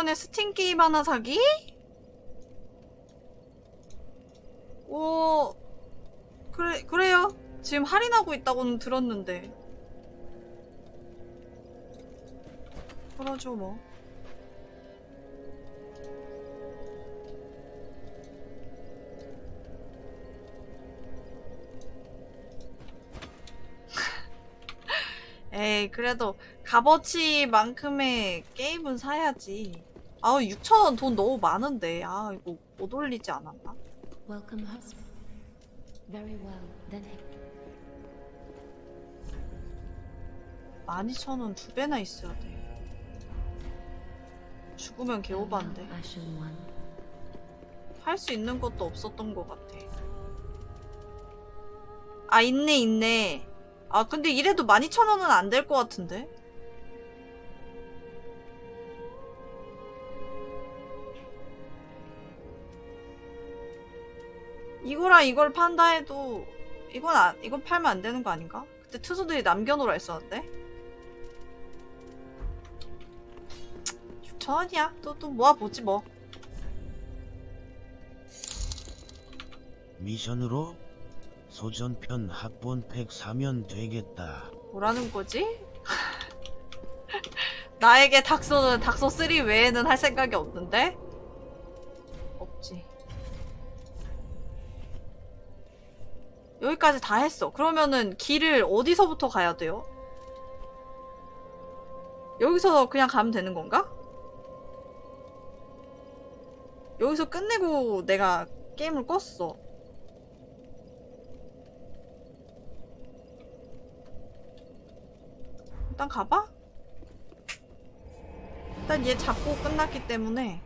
전에 스팀 게임 하나 사기? 오 그래 그래요. 지금 할인하고 있다고는 들었는데. 그러죠 뭐. 에이 그래도 값어치만큼의 게임은 사야지 아우 6천원 돈 너무 많은데 아 이거 못 올리지 않았나? Welcome, husband. Very well, then. 12,000원 두 배나 있어야 돼 죽으면 개오반데. 할 수 있는 것도 없었던 것 같아. 아, 있네, 있네. 아, 근데 이래도 12,000원은 안 될 것 같은데? 이거랑 이걸 판다 해도, 이건, 아, 이건 팔면 안 되는 거 아닌가? 그때 투수들이 남겨놓으라 했었는데? 6,000원이야. 또, 또 모아보지 뭐. 미션으로 소전편 합본팩 사면 되겠다. 뭐라는 거지? 나에게 닥소는 닥소 3 외에는 할 생각이 없는데? 없지. 여기까지 다 했어. 그러면은 길을 어디서부터 가야 돼요? 여기서 그냥 가면 되는 건가? 여기서 끝내고 내가 게임을 껐어. 일단 가봐. 일단 얘 잡고 끝났기 때문에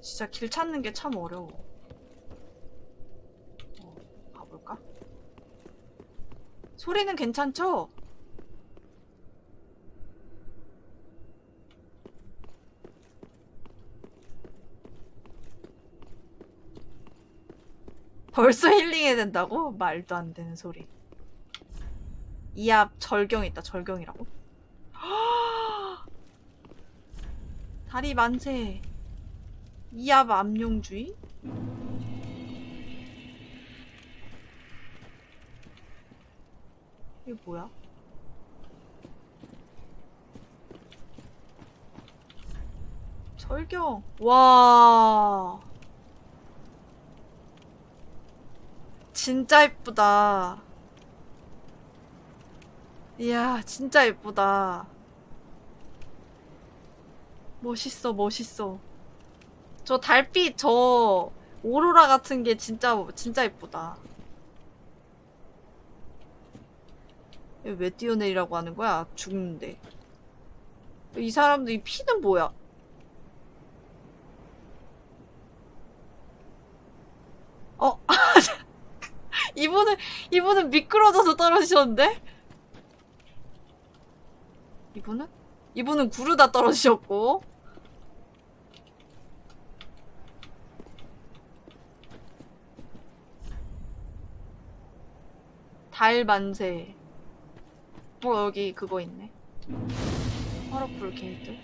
진짜 길 찾는 게 참 어려워. 어, 가볼까? 소리는 괜찮죠? 벌써 힐링해야 된다고? 말도 안 되는 소리. 이 앞 절경 있다, 절경이라고? 다리 만세. 이 앞 암용주의? 이게 뭐야? 절경. 와. 진짜 이쁘다. 이야, 진짜 이쁘다. 멋있어, 멋있어. 저 달빛, 저 오로라 같은 게 진짜, 진짜. 이거 왜 뛰어내리라고 하는 거야? 죽는데. 이 사람들 이 피는 뭐야? 어? 이분은 이분은 미끄러져서 떨어지셨는데? 이분은? 이분은 구르다 떨어지셨고. 달 만세. 어 여기 그거 있네. 화로불 게이트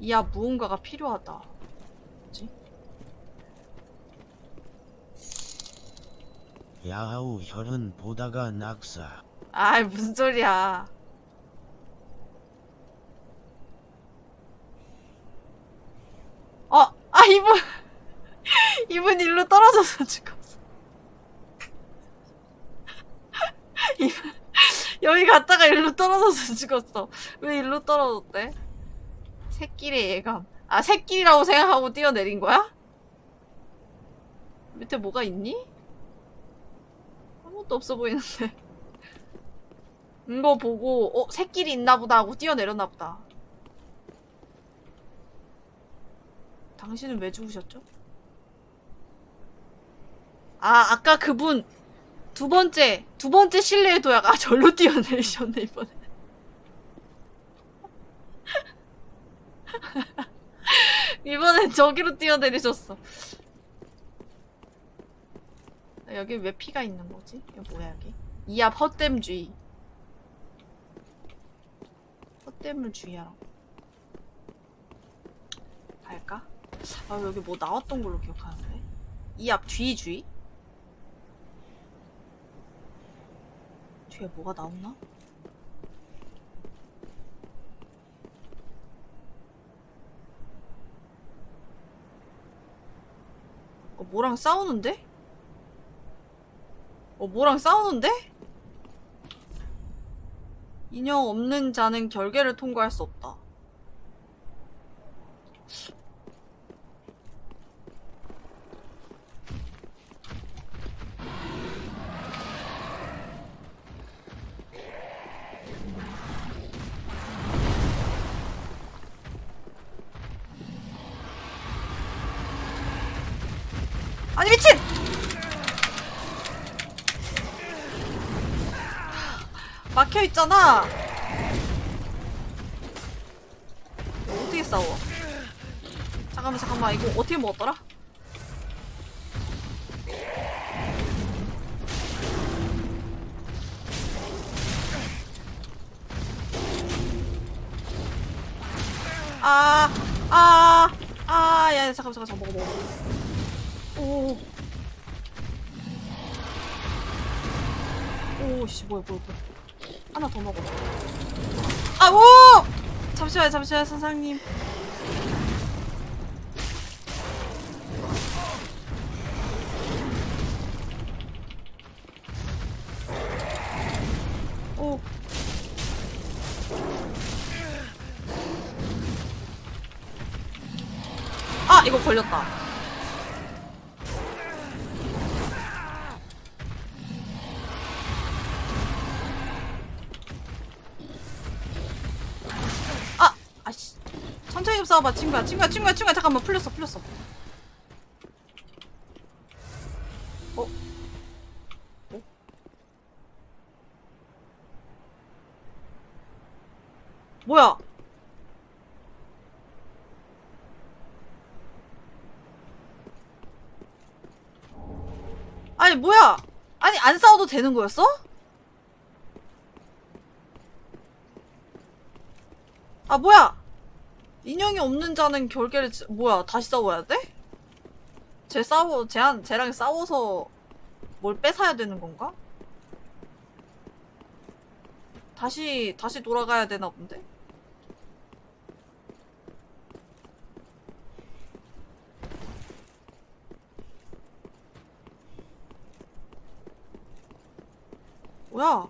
이야 무언가가 필요하다 뭐지? 야하우 혈은 보다가 낙사. 아이 무슨 소리야 어! 아 이분 이분 일로 떨어져서 죽었어 이분 여기 갔다가 일로 떨어져서 죽었어 왜 일로 떨어졌대? 새끼의 예감. 아, 새끼라고 생각하고 뛰어내린 거야? 밑에 뭐가 있니? 아무것도 없어 보이는데. 이거 보고, 어, 새끼리 있나 보다 하고 뛰어내렸나 보다. 당신은 왜 죽으셨죠? 아, 아까 그분, 두 번째, 두 번째 실내의 도약, 아, 절로 뛰어내리셨네, 이번에. 이번엔 저기로 뛰어내리셨어. 아, 여기 왜 피가 있는 거지? 이거 뭐야, 여기? 이앞 헛됨주의. 헛됨을 주의하라고. 갈까? 아, 여기 뭐 나왔던 걸로 기억하는데? 이앞 뒤주의? 뒤에 뭐가 나왔나? 어, 뭐랑 싸우는데? 어, 뭐랑 싸우는데? 인형 없는 자는 결계를 통과할 수 없다. 아니 미친! 막혀 있잖아. 이거 어떻게 싸워? 잠깐만 잠깐만 이거 어떻게 먹었더라? 아, 아, 아, 야, 잠깐만, 잠깐만, 먹어, 먹어. 오. 오, 씨, 뭐야, 뭐야, 뭐야. 하나 더 먹어. 아, 오! 잠시만요, 잠시만요, 선생님. 싸워봐, 친구야. 친구야, 친구야, 친구야. 잠깐만, 풀렸어, 풀렸어. 어? 어? 뭐야? 아니, 뭐야? 아니, 안 싸워도 되는 거였어? 아, 뭐야? 인형이 없는 자는 결계를, 지- 뭐야, 다시 싸워야 돼? 쟤 싸워, 쟤한, 쟤랑 싸워서 뭘 뺏어야 되는 건가? 다시, 다시 돌아가야 되나 본데? 뭐야?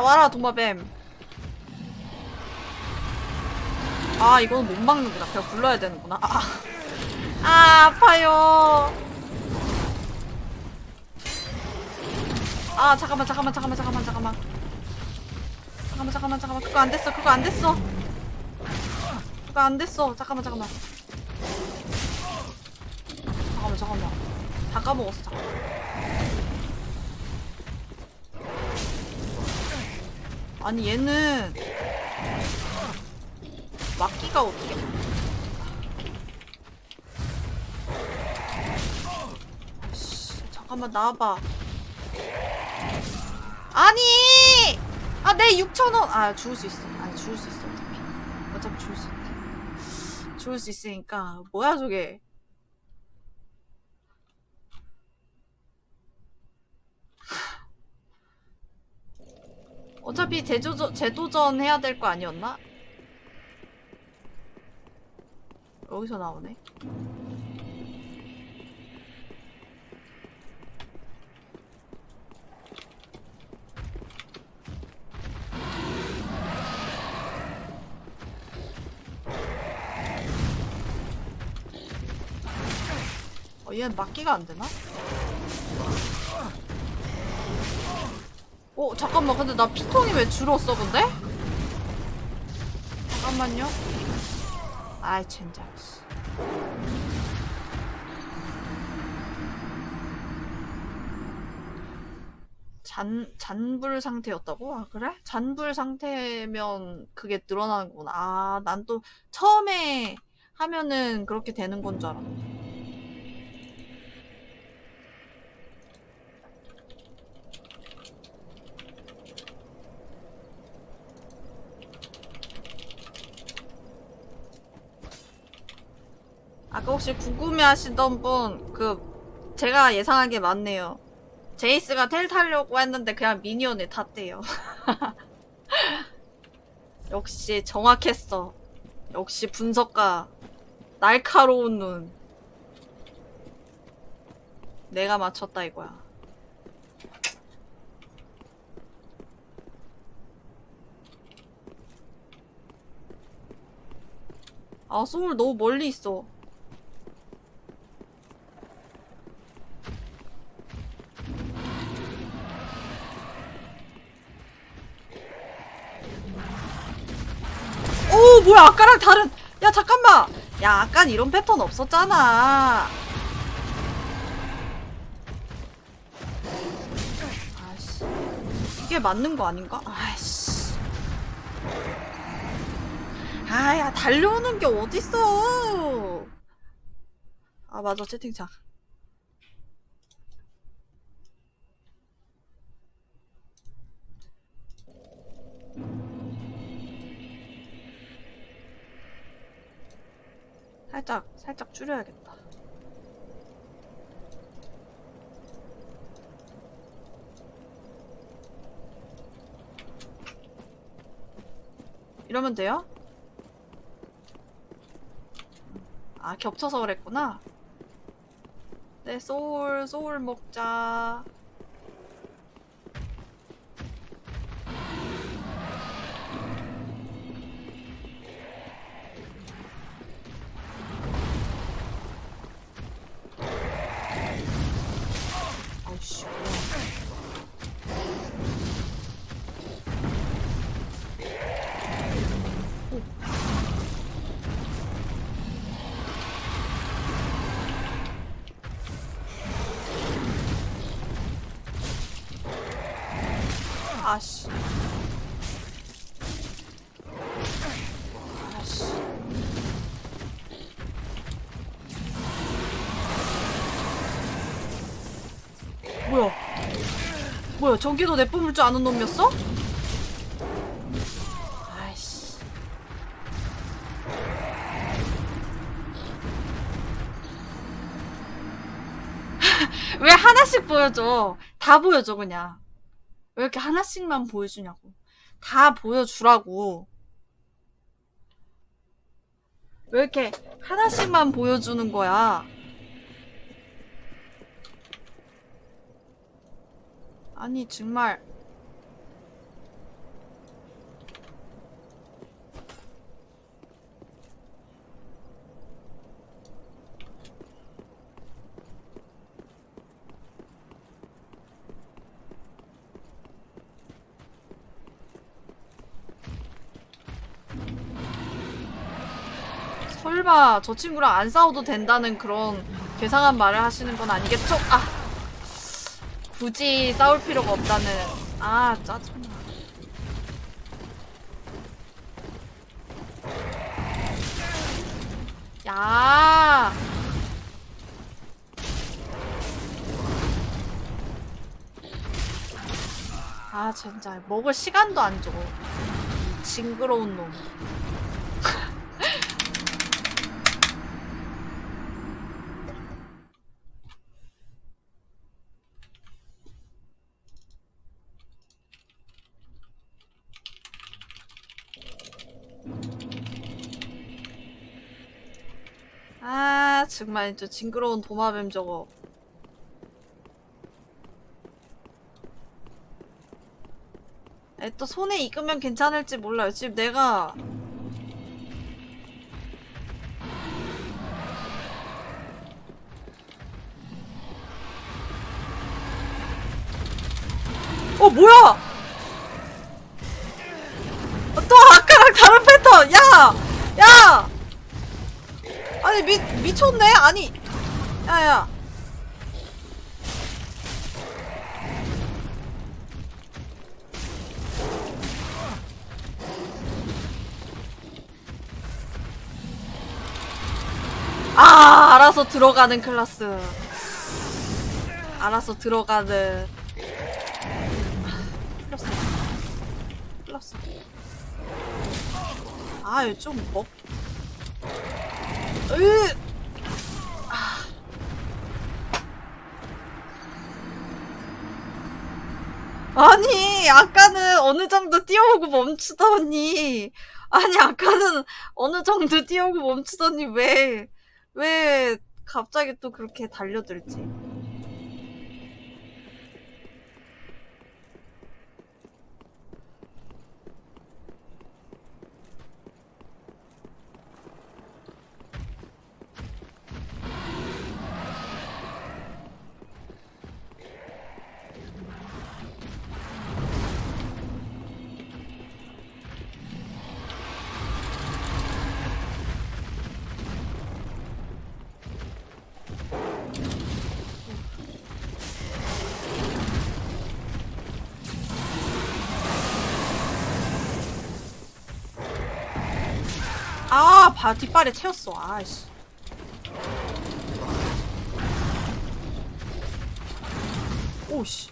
나와라 도마뱀. 아 이거는 못 막는구나. 그냥 불러야 되는구나. 아, 아 아파요. 아 잠깐만 잠깐만 잠깐만 잠깐만 잠깐만. 잠깐만 잠깐만 잠깐만. 그거 안 됐어 그거 안 됐어. 그거 안 됐어. 잠깐만 잠깐만. 잠깐만 잠깐만. 다 까먹었어 잠깐만 아니 얘는 막기가 어떻게 씨, 잠깐만 나와봐. 아니! 아 내 6천원! 아 죽을 수 있어. 아니 죽을 수 있어 어차피. 어차피 죽을 수 있다 죽을 수 있으니까. 뭐야 저게 어차피 재조전, 재도전 해야 될 거 아니었나? 여기서 나오네 어, 얘는 막기가 안 되나? 어, 잠깐만. 근데 나 피통이 왜 줄었어, 근데? 잠깐만요. 아이, 젠장. 씨. 잔, 잔불 상태였다고? 아, 그래? 잔불 상태면 그게 늘어나는구나. 아, 난 또 처음에 하면은 그렇게 되는 건 줄 알았네. 아까 혹시 궁금해 하시던 분, 그, 제가 예상한 게 맞네요. 제이스가 텔 타려고 했는데 그냥 미니언을 탔대요. 역시 정확했어. 역시 분석가. 날카로운 눈. 내가 맞췄다 이거야. 아, 소울 너무 멀리 있어. 오 뭐야 아까랑 다른 야 잠깐만. 야 아까 이런 패턴 없었잖아. 아씨. 이게 맞는 거 아닌가? 아이씨. 아야 달려오는 게 어딨어? 아 맞아 채팅창 살짝 살짝 줄여야겠다. 이러면 돼요? 아 겹쳐서 그랬구나. 네 소울 소울 먹자. 뭐야? 저기도 내 뿜을 줄 아는 놈이었어? 아이씨. 왜 하나씩 보여줘? 다 보여줘 그냥. 왜 이렇게 하나씩만 보여주냐고. 다 보여주라고. 왜 이렇게 하나씩만 보여주는 거야? 아니 정말 설마 저 친구랑 안 싸워도 된다는 그런 괴상한 말을 하시는 건 아니겠죠? 아 굳이 싸울 필요가 없다는 아 짜증나 야 아, 진짜. 먹을 시간도 안 줘. 징그러운 놈. 정말 저 징그러운 도마뱀 저거. 에, 또 손에 익으면 괜찮을지 몰라요. 지금 내가 어 뭐야? 어, 또 아까랑 다른 패턴. 야, 야. 아니 미 미쳤네. 아니, 야야. 아, 알아서 들어가는 클라스. 알아서 들어가는. 플러스. 플러스. 아, 좀 먹. 으. 아. 아니, 아까는 어느 정도 뛰어오고 멈추더니, 아니, 아까는 어느 정도 뛰어오고 멈추더니 왜, 왜 갑자기 또 그렇게 달려들지? 바, 뒷발에 채웠어. 아이씨. 오씨.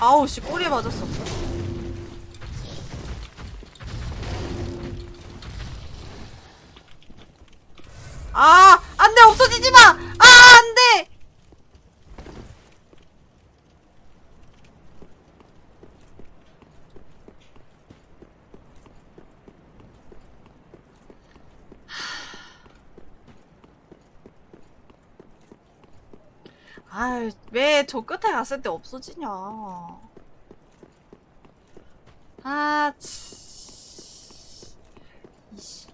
아우, 씨, 꼬리에 맞았어. 아, 안 돼, 없어지지 마! 아, 안 돼! 아이, 왜 갔을 때 없어지냐. 아, 치. 이씨.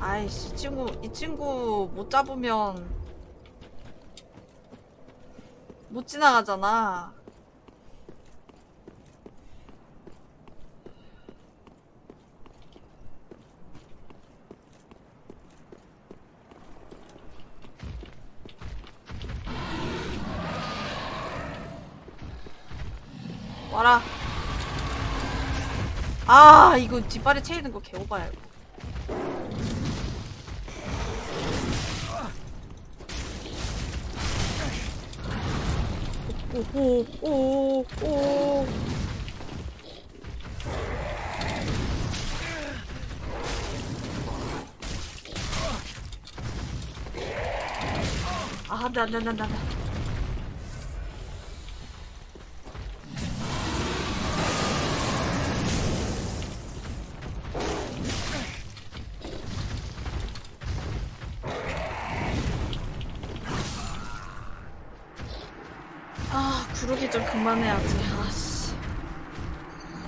아이씨, 이 친구, 이 친구 못 잡으면 못 지나가잖아. 와라. 아, 이거 뒷발에 채이는 거 개오바야, 이거. 오, 오, 오, 오. 아, 안 돼, 안 돼, 안 돼, 안 돼. 해야지. 아씨.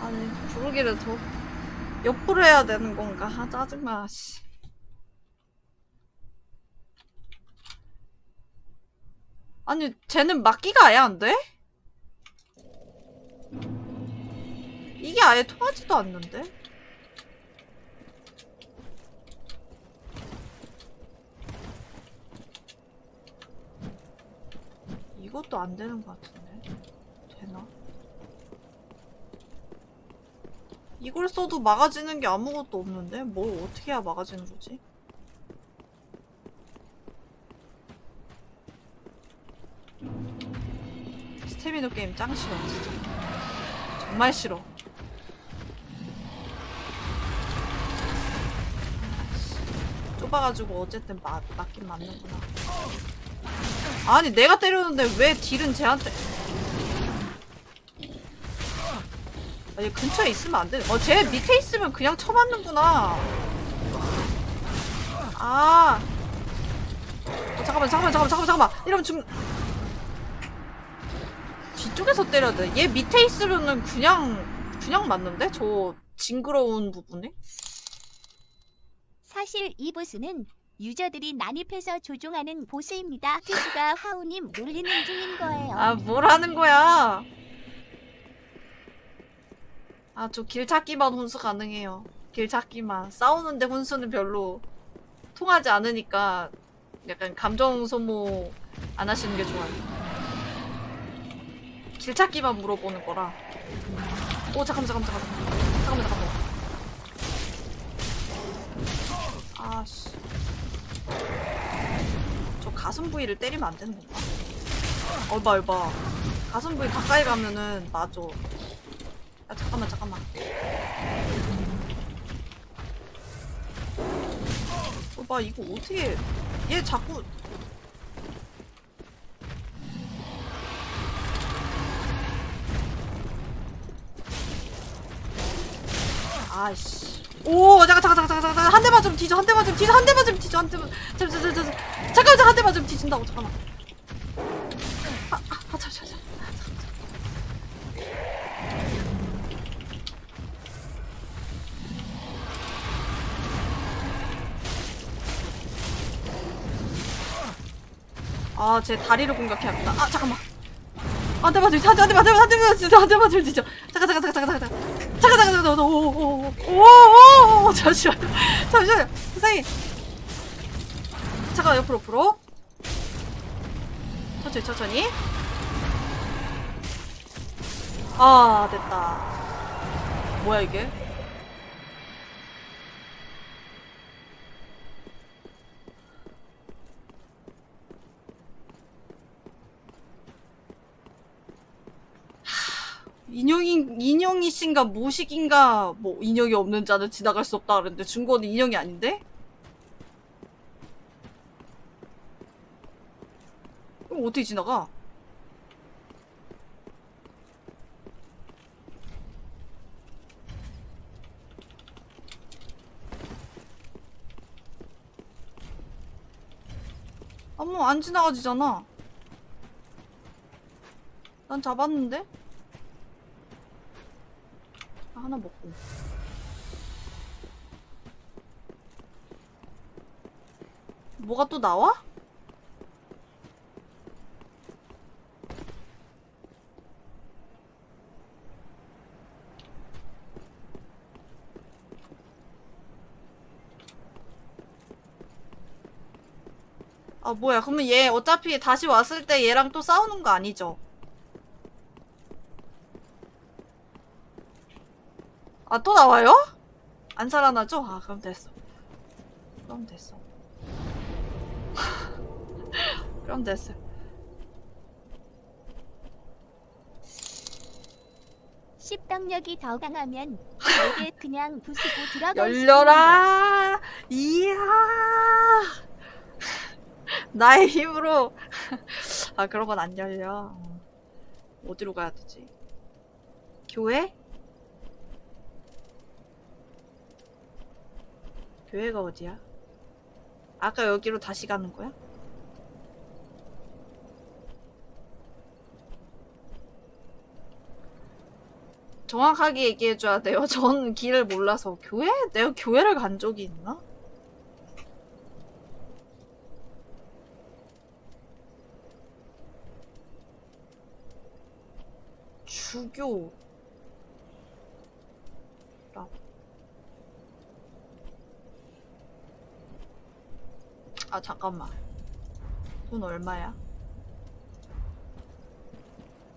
아니, 구르기를 더 옆으로 해야 되는 건가? 아, 짜증나, 씨. 아니, 쟤는 막기가 아예 안 돼? 이게 아예 통하지도 않는데? 이것도 안 되는 것 같은데. 되나? 이걸 써도 막아지는 게 아무것도 없는데? 뭘 어떻게 해야 막아지는 거지? 스태미너 게임 짱 싫어, 진짜. 정말 싫어. 좀 좁아가지고 어쨌든 맞, 맞긴 맞는구나. 아니 내가 때렸는데 왜 딜은 쟤한테 아, 얘 근처에 있으면 안 돼. 어, 쟤 밑에 있으면 그냥 쳐맞는구나. 아. 어, 잠깐만, 잠깐만, 잠깐만, 잠깐만, 잠깐만. 이러면 죽. 뒤쪽에서 때려야 돼. 얘 밑에 있으면은 그냥, 그냥 맞는데? 저 징그러운 부분에? 사실 이 보스는 유저들이 난입해서 조종하는 보스입니다. 트수가 하우님 놀리는 중인 거예요. 아, 뭘 하는 거야? 아, 저 길찾기만 혼수 가능해요. 길찾기만. 싸우는데 혼수는 별로 통하지 않으니까 약간 감정 소모 안 하시는 게 좋아요. 길찾기만 물어보는 거라. 오, 잠깐만, 잠깐만, 잠깐만. 잠깐만, 잠깐만. 아씨. 저 가슴 부위를 때리면 안 되는 건가? 얼바 얼바 가슴 부위 가까이 가면은 맞아 야 잠깐만 잠깐만. 얼바 이거 어떻게 얘 자꾸 아이씨. 오 잠깐 잠깐 잠깐 잠깐 잠깐. 한 대만 좀 뒤져 한 대만 좀 뒤져 한 대만 좀 뒤져 한 대만. 잠깐 잠깐 잠깐 잠깐. 잠깐 한 대만 좀 뒤진다고 잠깐만. 아, 아, 아, 잠시만, 잠시 아, 제 다리를 공격해야겠다. 아, 잠깐만. 안 돼. 한 대, 한 대, 한 대, 한 대, 진짜 한대 맞을 수 있죠. 잠깐, 잠깐, 잠깐, 잠깐, 잠깐. 잠깐, 잠깐, 잠깐, 오, 오, 오, 오, 오, 오, 잠시만요. 잠시만요. 선생님. 잠깐, 옆으로, 옆으로. 천천히, 천천히. 아, 됐다. 뭐야, 이게? 인형이, 인형이신가, 모식인가, 뭐, 인형이 없는 자는 지나갈 수 없다 그랬는데, 중고는 인형이 아닌데? 그럼 어떻게 지나가? 아무 안 지나가지잖아. 난 잡았는데? 아, 하나 먹고. 뭐가 또 나와? 아, 뭐야. 그러면 얘 어차피 다시 왔을 때 얘랑 또 싸우는 거 아니죠? 아, 또 나와요? 안 살아나죠? 아, 그럼 됐어. 그럼 됐어. 그럼 됐어. 십병력이 더 강하면 내게 그냥 부수고 들어갈 수 열려라! 이야! 나의 힘으로. 아, 그런 건 안 열려. 어. 어디로 가야 되지? 교회? 교회가 어디야? 아까 여기로 다시 가는 거야? 정확하게 얘기해줘야 돼요. 전 길을 몰라서. 교회? 내가 교회를 간 적이 있나? 주교. 라. 아, 잠깐만. 돈 얼마야?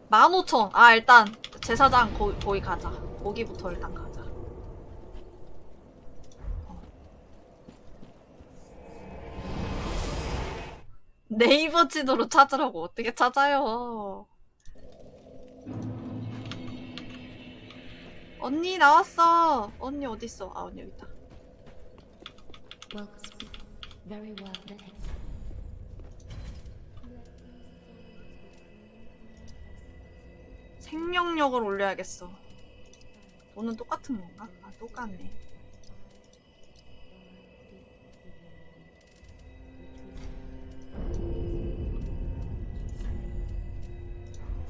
15,000. 아, 일단, 제사장 거, 거기 가자. 거기부터 일단 가자. 어. 네이버 지도로 찾으라고 어떻게 찾아요? 언니 나왔어. 언니 어딨어? 아, 언니 여기 있다. Very well then. 생명력을 올려야겠어. 돈은 똑같은 건가? 아, 똑같네.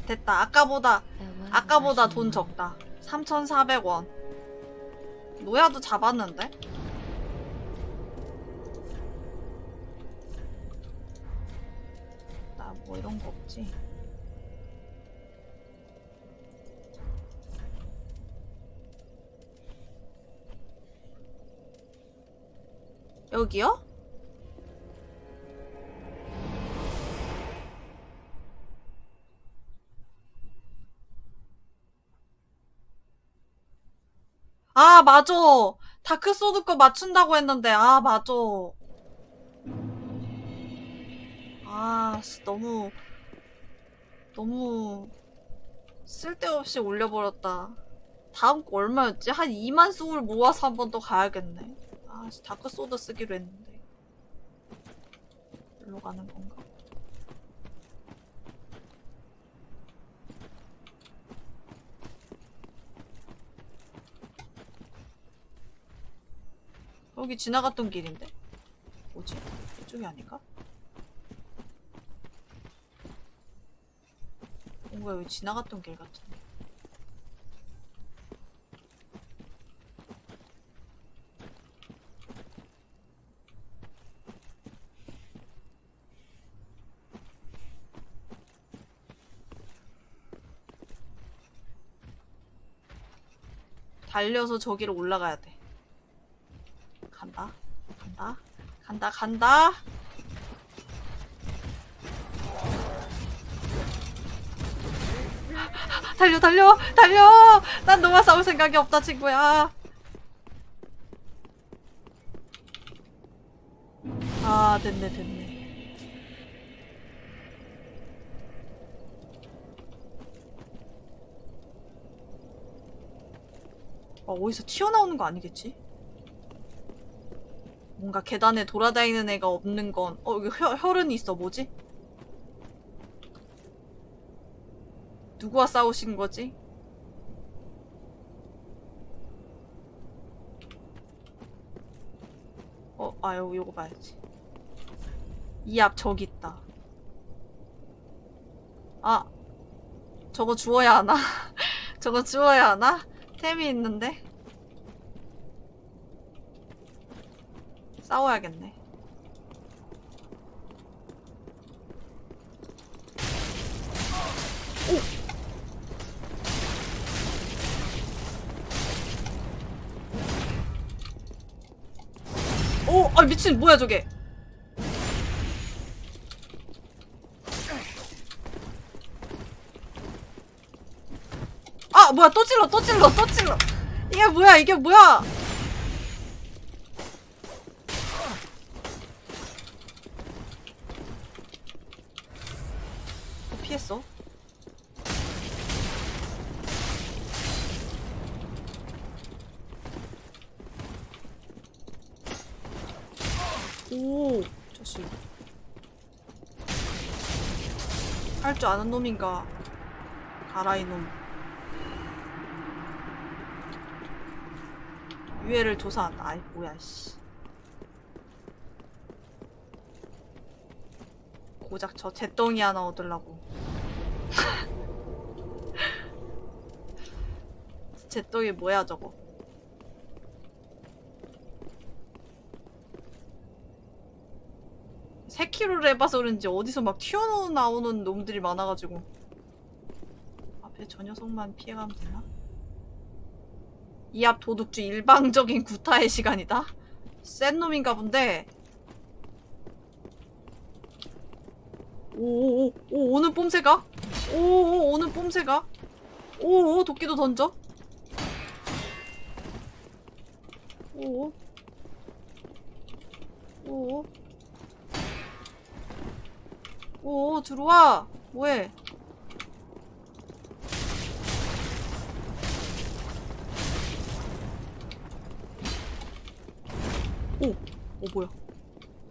됐다. 아까보다 아까보다 돈. 적다. 3,400원. 노야도 잡았는데? 뭐 이런 거 없지? 여기요? 아, 맞아. 다크소드 거 맞춘다고 했는데, 아, 맞아. 아, 씨, 너무, 너무 쓸데없이 올려버렸다. 다음 거 얼마였지? 한 2만 소울 모아서 한 번 더 가야겠네. 아, 씨, 다크 소드 쓰기로 했는데. 일로 가는 건가? 여기 지나갔던 길인데? 뭐지? 이쪽이 아닌가? 뭔가 여기 지나갔던 길 같은데. 달려서 저기로 올라가야 돼. 간다. 간다. 간다. 간다. 달려 달려 달려 난 너와 싸울 생각이 없다 친구야 아 됐네 됐네 아 어디서 튀어나오는 거 아니겠지? 뭔가 계단에 돌아다니는 애가 없는 건, 어, 여기 혈, 혈흔이 있어. 뭐지? 누구와 싸우신 거지? 어, 아, 요, 요거 봐야지. 이 앞 저기 있다. 아, 저거 주워야 하나? 저거 주워야 하나? 템이 있는데? 싸워야겠네. 아 미친 뭐야 저게? 아 뭐야 또 찔러 또 찔러 또 찔러. 이게 뭐야 이게 뭐야 어, 피했어 오, 자식. 할 줄 아는 놈인가? 가라 이놈. 유해를 조사한다. 아이 뭐야 씨. 고작 저 잿덩이 하나 얻으려고. 잿덩이 뭐야 저거? 세키로를 해봐서 그런지 어디서 막 튀어나오는 놈들이 많아가지고 앞에 저 녀석만 피해가면 되나? 이 앞 도둑주 일방적인 구타의 시간이다? 센 놈인가 본데 오오오 오, 오는 뽐새가? 오오 오는 뽐새가? 오오 도끼도 던져? 오오 오오 오 들어와. 뭐해? 오! 오 뭐야?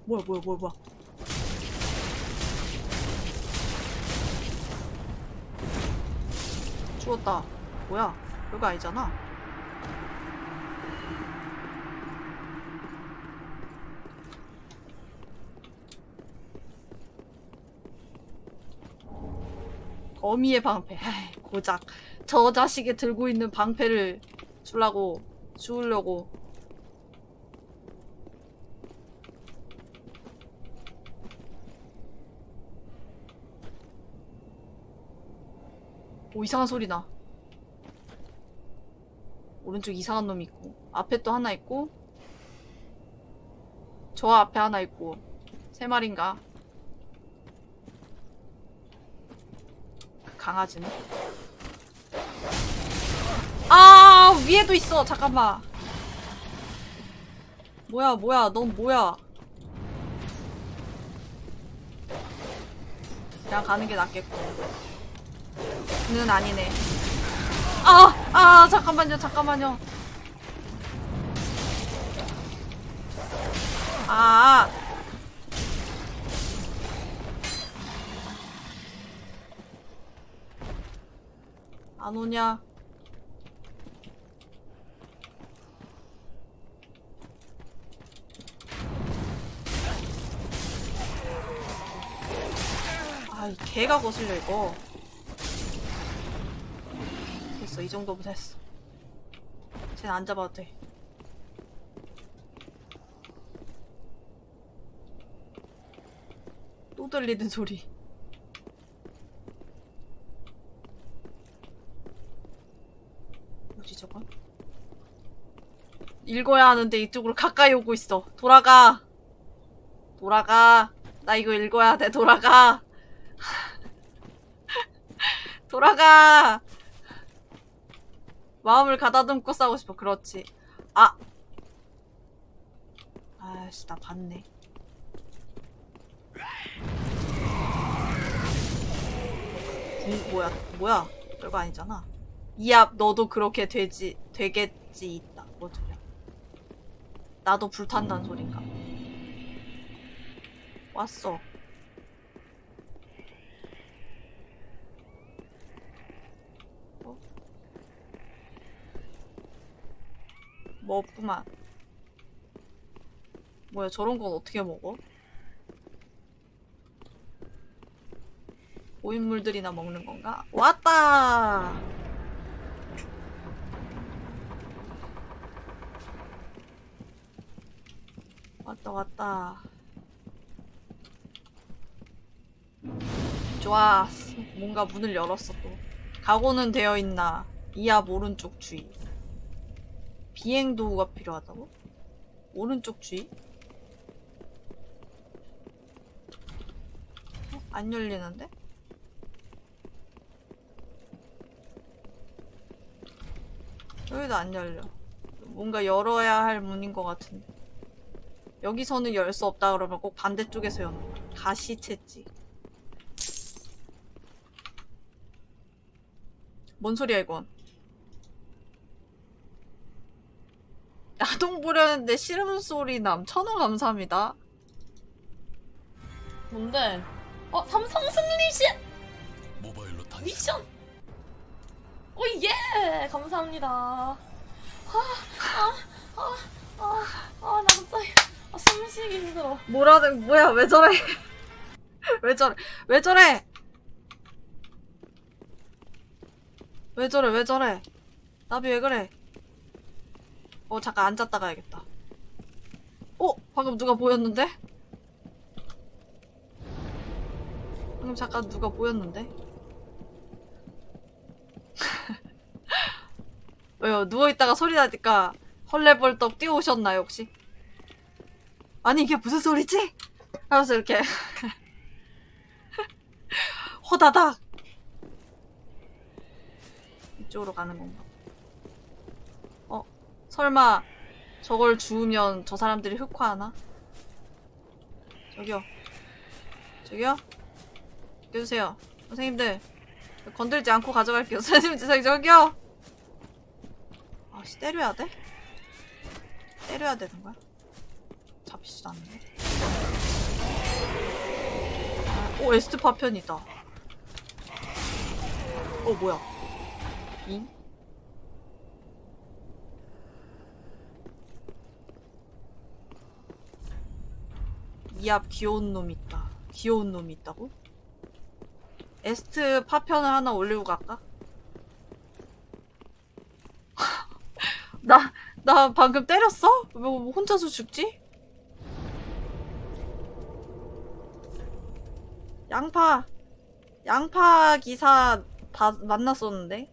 뭐야 뭐야 뭐야 뭐야? 죽었다. 뭐야? 별거 아니잖아 어미의 방패. 에이, 고작 저 자식이 들고 있는 방패를 주려고 주우려고. 오 이상한 소리 나. 오른쪽 이상한 놈 있고 앞에 또 하나 있고 저 앞에 하나 있고 세 마리인가 강아지는? 아 위에도 있어. 잠깐만. 뭐야 뭐야. 넌 뭐야? 그냥 가는 게 낫겠고. 는 아니네. 아! 아 잠깐만요 잠깐만요. 아 안 오냐? 아, 이 개가 거슬려, 이거. 됐어, 이 정도면 됐어. 쟤는 안 잡아도 돼. 또 들리는 소리. 뭐지, 저건? 읽어야 하는데 이쪽으로 가까이 오고 있어. 돌아가. 돌아가. 나 이거 읽어야 돼. 돌아가. 돌아가. 마음을 가다듬고 싸우고 싶어. 그렇지. 아. 아씨, 나 봤네. 구, 뭐야, 뭐야. 별거 아니잖아. 이앞 너도 그렇게 되지, 되겠지, 있다. 뭔 소리야. 나도 불탄다는 소린가. 왔어. 어? 뭐 없구만. 뭐야, 저런 건 어떻게 먹어? 고인물들이나 먹는 건가? 왔다! 왔다, 왔다. 좋아. 뭔가 문을 열었어, 또. 각오는 되어 있나. 이앞 오른쪽 주의. 비행 도구가 필요하다고? 오른쪽 주의? 어? 안 열리는데? 여기도 안 열려. 뭔가 열어야 할 문인 것 같은데. 여기서는 열 수 없다 그러면 꼭 반대쪽에서 여는 거야. 가시채찍. 뭔 소리야 이건? 야동 보려는데 싫음 소리 남. 천원 감사합니다. 뭔데? 어 삼성 승리시 모바일로 단 미션. 오 예! 감사합니다. 아, 아아아아아나 갑자기 아, 숨쉬기 힘들어. 뭐라는 뭐야 왜 저래? 왜 저래? 왜 저래? 왜 저래? 왜 저래? 나비 왜 그래? 어 잠깐 앉았다 가야겠다. 어 방금 누가 보였는데? 방금 잠깐 누가 보였는데? 왜요? 누워있다가 소리 나니까 헐레벌떡 뛰어오셨나요 혹시? 아니 이게 무슨 소리지? 하면서 이렇게 호다닥 이쪽으로 가는 건가? 어? 설마 저걸 주우면 저 사람들이 흑화하나? 저기요 저기요? 깨주세요 선생님들 건들지 않고 가져갈게요 선생님들 저기 저기요 아씨 때려야 돼? 때려야 되는 거야? 잡히지도 않네 오 에스트 파편이다. 어 뭐야? 잉? 이앞 귀여운 놈 있다. 귀여운 놈이 있다고? 에스트 파편을 하나 올리고 갈까? 나, 나 방금 때렸어? 왜 혼자서 죽지? 양파! 양파 기사 다 만났었는데?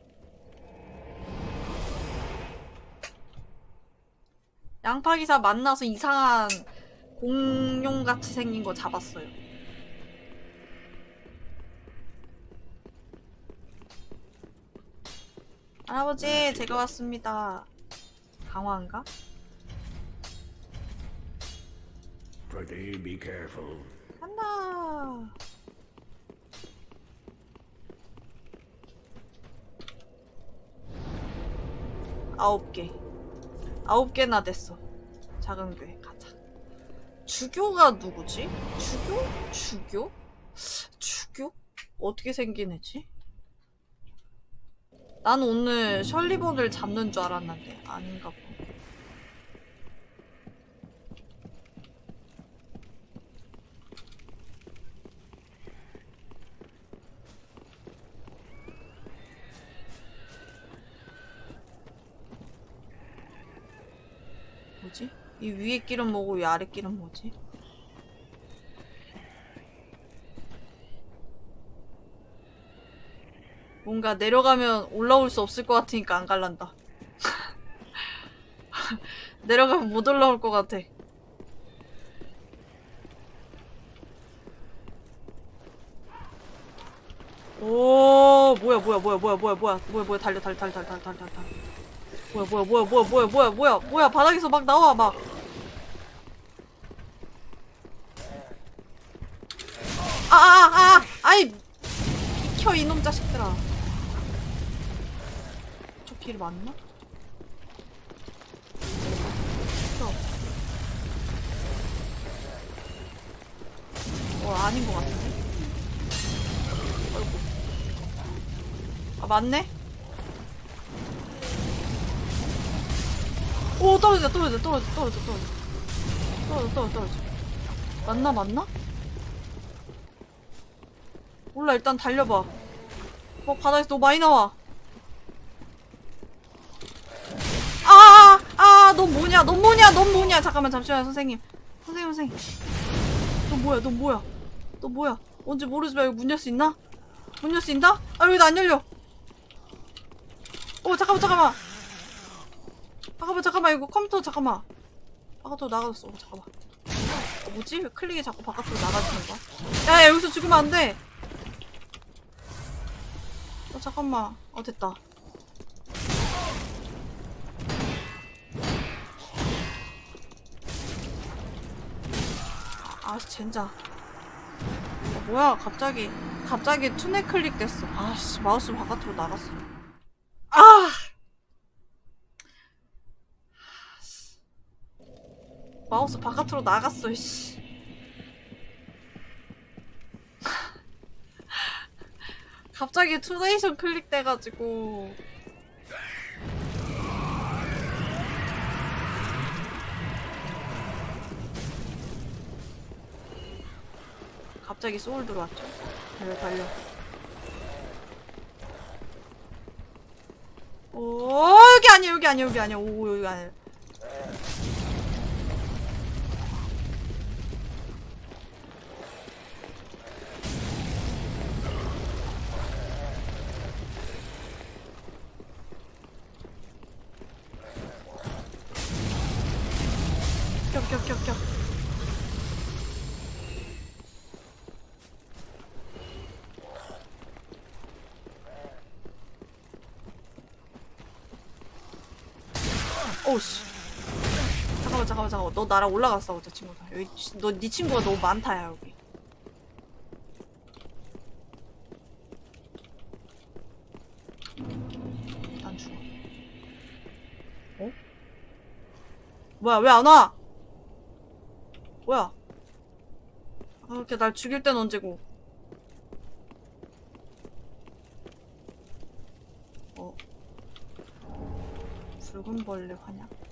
양파 기사 만나서 이상한 공룡같이 생긴 거 잡았어요. 할아버지, 제가 왔습니다. 강화인가? 간다. 아홉 개. 아홉 개나 됐어. 작은 교회 가자. 주교가 누구지? 주교? 주교? 주교? 어떻게 생긴 애지? 난 오늘 셜리본을 잡는 줄 알았는데 아닌가 봐. 뭐지? 이 위에 길은 뭐고 이 아래 길은 뭐지? 뭔가 내려가면 올라올 수 없을 것 같으니까 안 갈란다. 내려가면 못 올라올 것 같아. 오 뭐야 뭐야 뭐야 뭐야 뭐야 뭐야 뭐야 뭐야 달려 달려 달려 달려 달려 달려 달려 뭐야 뭐야 뭐야 뭐야 뭐야 뭐야 뭐야 뭐야 바닥에서 막 나와 막. 아아아 아, 아, 아이. 비켜 이놈 자식들아. 저 길 맞나? 어 아닌 것 같은데? 아이고. 아 맞네? 오 떨어져 떨어져 떨어져 떨어져 떨어져. 떨어져 떨어져 떨어져. 맞나 맞나? 몰라 일단 달려봐. 어 바닥에서 너무 많이 나와. 아아넌 뭐냐 넌 뭐냐 넌 뭐냐. 잠깐만 잠시만요 선생님. 선생님 선생님. 너 뭐야 너 뭐야? 너 뭐야? 언제 모르지 말고 문열 수 있나? 문 열 수 있나? 아 여기도 안 열려. 어 잠깐만 잠깐만 잠깐만 잠깐만 이거 컴퓨터 잠깐만. 바깥으로 나가졌어. 어, 잠깐만. 어, 뭐지? 왜 클릭이 자꾸 바깥으로 나가지는 거야? 야, 야 여기서 죽으면 안돼. 어 잠깐만. 어 됐다. 아, 아 젠장. 어, 뭐야? 갑자기 갑자기 투네 클릭 됐어. 아씨 마우스 바깥으로 나갔어. 아 마우스 바깥으로 나갔어 씨. 갑자기 투네이션 클릭돼가지고. 갑자기 소울 들어왔죠? 달려 달려. 오 여기 아니야 여기 아니야 여기 아니야. 오 여기 아니야 너 나랑 올라갔어 저 친구들. 여기 너네 친구가 너무 많다 야 여기. 난 죽어. 어? 뭐야 왜 안 와? 뭐야? 아, 이렇게 날 죽일 땐 언제고. 어? 붉은 벌레 환약?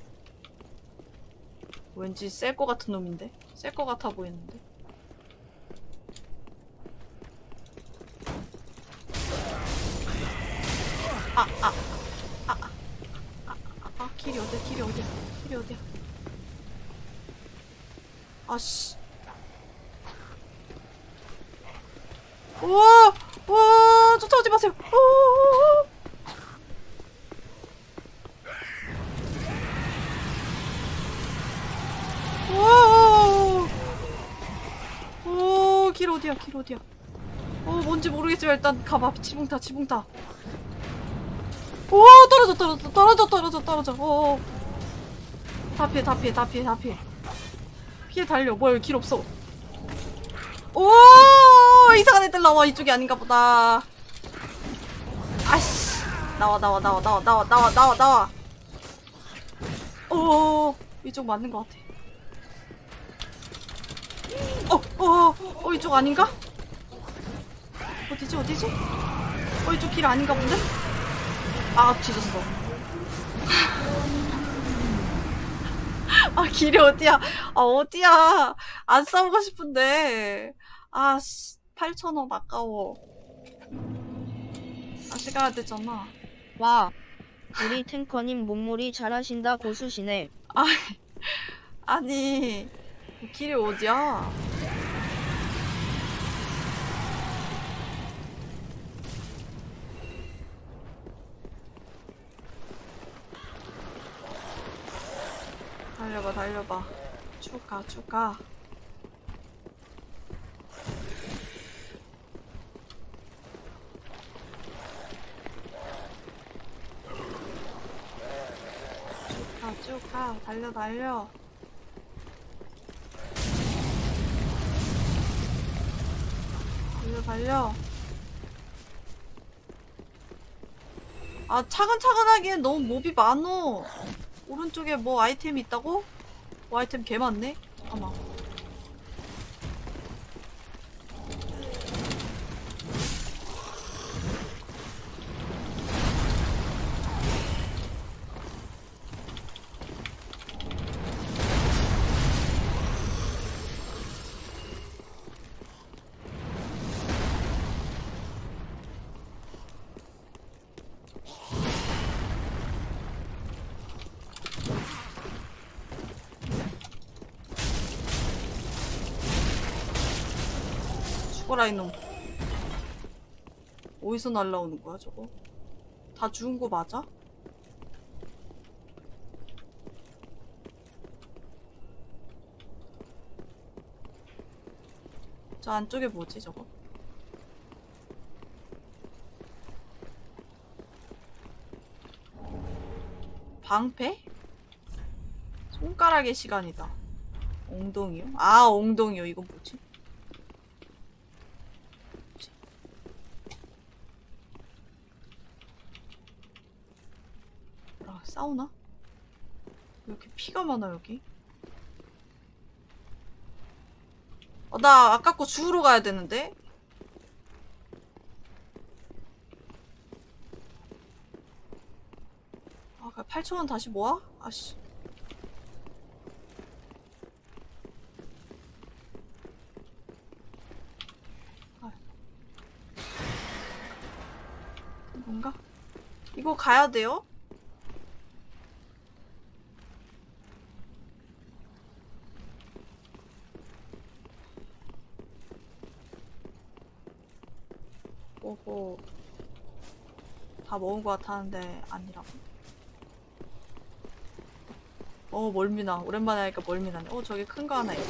왠지 셀 것 같은 놈인데? 셀 것 같아 보이는데? 아, 아, 아, 아, 아, 길이 어디야, 길이 어디야, 길이 어디야. 아씨. 우와! 우와! 쫓아오지 마세요! 우와! 오, 길 어디야, 길 어디야. 어, 뭔지 모르겠지만 일단 가봐. 지붕 타, 지붕 타. 오, 떨어져, 떨어져, 떨어져, 떨어져, 떨어져. 어, 어. 다 피해, 다 피해, 다 피해, 다 피해. 피해 달려. 뭐야, 길 없어. 오, 이상한 애들 나와. 이쪽이 아닌가 보다. 아씨. 나와, 나와, 나와, 나와, 나와, 나와, 나와, 나와. 오, 이쪽 맞는 것 같아. 어, 어, 어, 이쪽 아닌가? 어디지, 어디지? 어, 이쪽 길 아닌가 본데? 아, 뒤졌어. 아, 길이 어디야? 아, 어디야? 안 싸우고 싶은데. 아, 씨, 8,000원 아까워. 다시 가야 되잖아. 와, 우리 탱커님 몸무리 잘하신다 고수시네. 아니, 길이 어디야? 달려봐, 달려봐. 쭉 가, 쭉 가. 쭉 가, 쭉 가. 달려, 달려. 달려 달려 아 차근차근 하기엔 너무 몹이 많어 오른쪽에 뭐 아이템이 있다고? 뭐 아이템 개 많네? 잠깐 죽어라 이놈 어디서 날라오는 거야 저거? 다 죽은 거 맞아? 저 안쪽에 뭐지 저거? 방패? 손가락의 시간이다. 엉덩이요? 아, 엉덩이요. 이거 뭐지? 아, 싸우나? 왜 이렇게 피가 많아, 여기? 어, 나 아까 거 주우러 가야 되는데? 아, 8천원 다시 모아? 아씨. 아. 뭔가? 이거 가야 돼요? 오호. 다 먹은 것 같았는데 아니라고. 어 멀미나. 오랜만에 하니까 멀미나네. 어 저기 큰 거 하나 있다.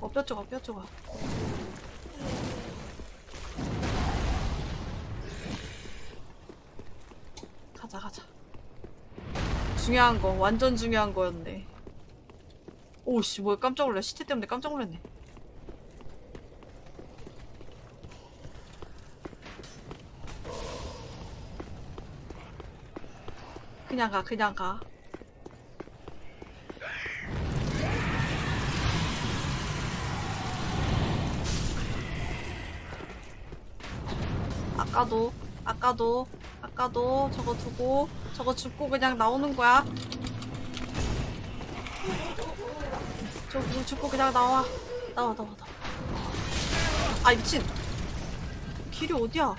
어 뼈 조각 뼈 조각. 가자 가자. 중요한 거 완전 중요한 거였네. 오씨 뭐야 깜짝 놀래 시체 때문에 깜짝 놀랐네. 그냥 가, 그냥 가. 아까도 아까도 아까도 저거 두고 저거 줍고 그냥 나오는 거야 저거 줍고 그냥 나와 나와 나와 나와 아 미친 길이 어디야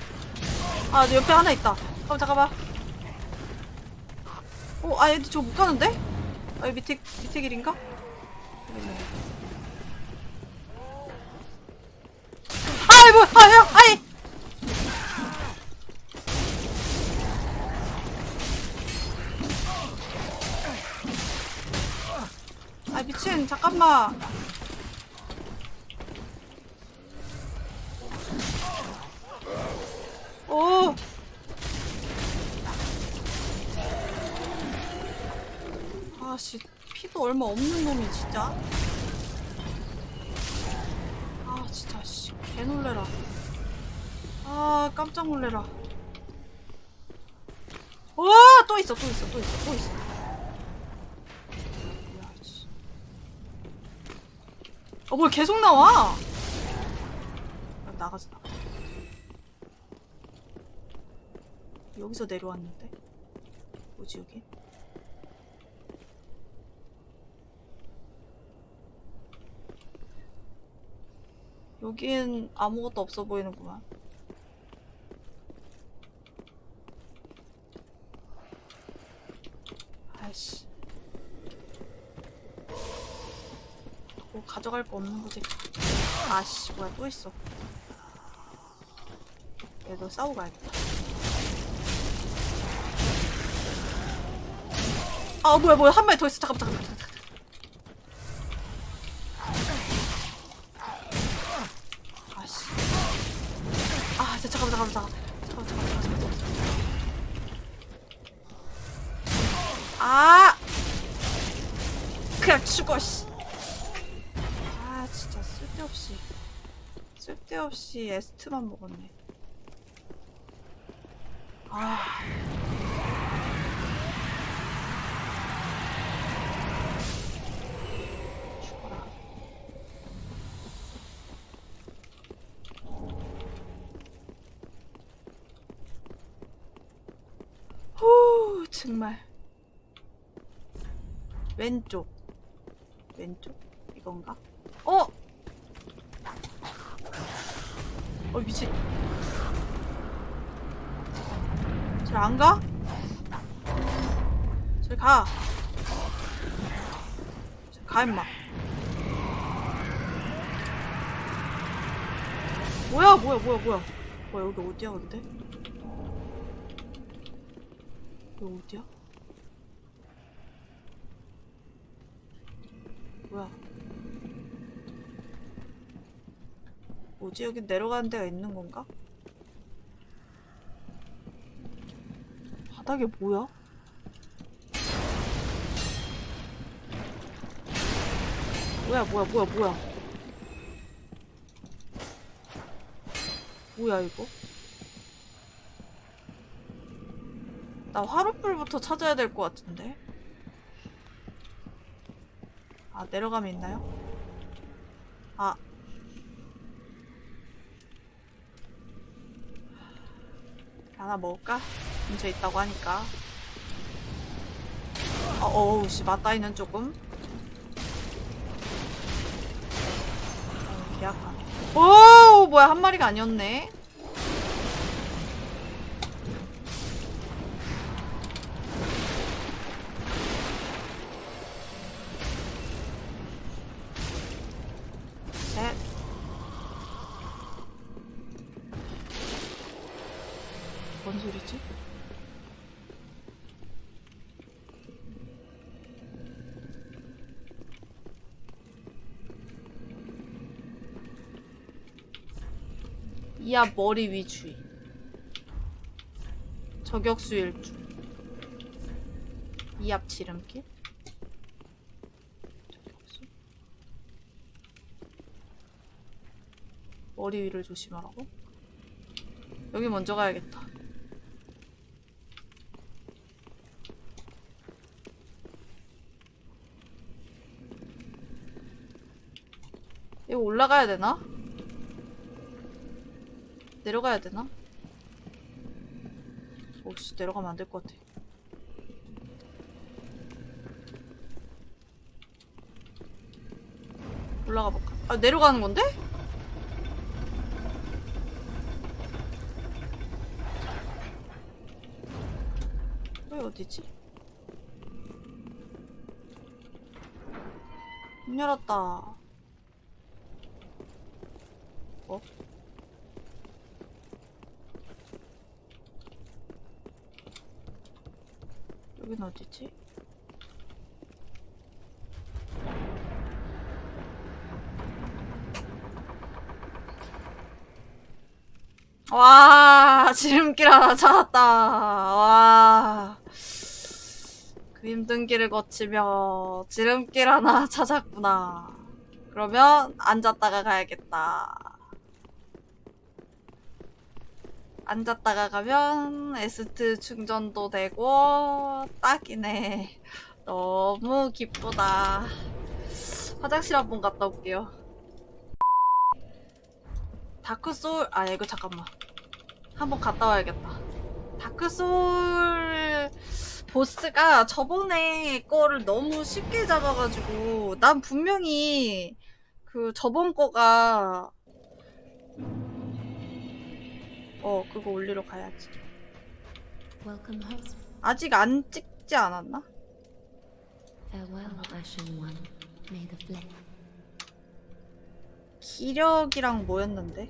아, 내 옆에 하나 있다. 잠깐만, 잠깐만. 어, 아, 얘들 저거 못 가는데? 아, 밑에, 밑에 길인가? 얼마 없는 놈이 진짜. 아, 진짜 씨, 개 놀래라. 아, 깜짝 놀래라. 와, 또 있어, 또 있어, 또 있어, 또 있어. 뭐야, 씨. 어, 뭘 계속 나와? 야, 나가자, 나가. 여기서 내려왔는데? 뭐지 여기? 여긴 아무것도 없어 보이는구만. 아이씨. 뭐 가져갈 거 없는 거지. 아씨, 뭐야, 또 있어. 얘도 싸우고 가야겠다. 아 뭐야 뭐야 한 마리 더 있어 잠깐만 잠깐만 쓸데없이 쓸데없이 에스트만 먹었네 아 죽어라. 후, 정말. 왼쪽. 왼쪽? 이건가? 어! 어, 미친. 잘 안 가? 잘 가. 임마. 뭐야, 뭐야, 뭐야, 뭐야. 뭐야, 여기 어디야, 근데? 여기 어디야? 뭐야. 뭐지? 여기 내려가는 데가 있는 건가? 바닥에 뭐야? 뭐야, 뭐야, 뭐야, 뭐야. 뭐야, 이거? 나 화롯불부터 찾아야 될 것 같은데? 아, 내려가면 있나요? 하나 먹을까? 근처에 있다고 하니까. 어, 어우, 씨, 맞다이는 조금. 어, 계약하네. 오, 뭐야, 한 마리가 아니었네. 셋. 뭔 소리지? 이압 머리 위 주의. 저격수 일주. 이압 지름길. 저격수. 머리 위를 조심하라고? 여기 먼저 가야겠다. 이거 올라가야 되나? 내려가야 되나? 혹시 내려가면 안 될 것 같아. 올라가 볼까? 아, 내려가는 건데? 왜 어디지? 문 열었다. 어? 여긴 어디지? 와, 지름길 하나 찾았다. 와. 그 힘든 길을 거치며 지름길 하나 찾았구나. 그러면 앉았다가 가야겠다. 앉았다가 가면 에스트 충전도 되고 딱이네. 너무 기쁘다. 화장실 한 번 갔다 올게요. 다크소울 아 이거 잠깐만 한 번 갔다 와야겠다 다크소울 보스가 저번에 거를 너무 쉽게 잡아가지고 난 분명히 그 저번 거가 어 그거 올리러 가야지. 아직 안 찍지 않았나? 기력이랑 뭐였는데?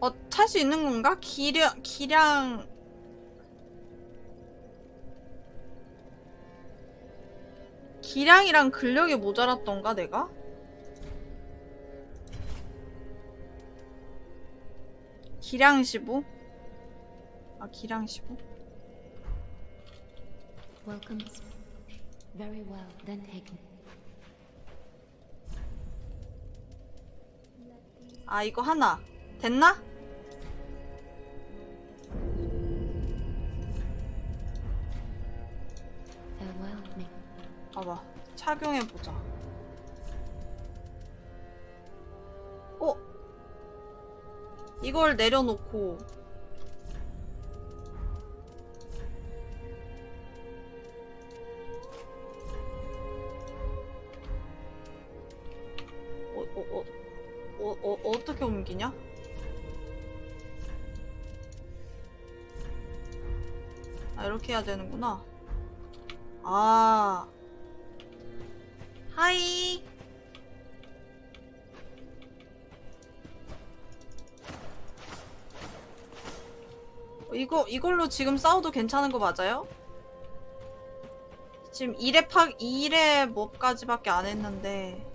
어, 탈 수 있는 건가? 기력, 기량. 기량이랑 근력이 모자랐던가, 내가? 기량 15? 아, 기량 15? Welcome. Very well, then taken. 아 이거 하나 됐나? 봐봐 착용해보자 어? 이걸 내려놓고 어, 어, 어, 어, 어, 어떻게 옮기냐? 아, 이렇게 해야 되는구나. 아. 하이. 어, 이거, 이걸로 지금 싸워도 괜찮은 거 맞아요? 지금 1회 파, 2회 몹까지밖에 안 했는데.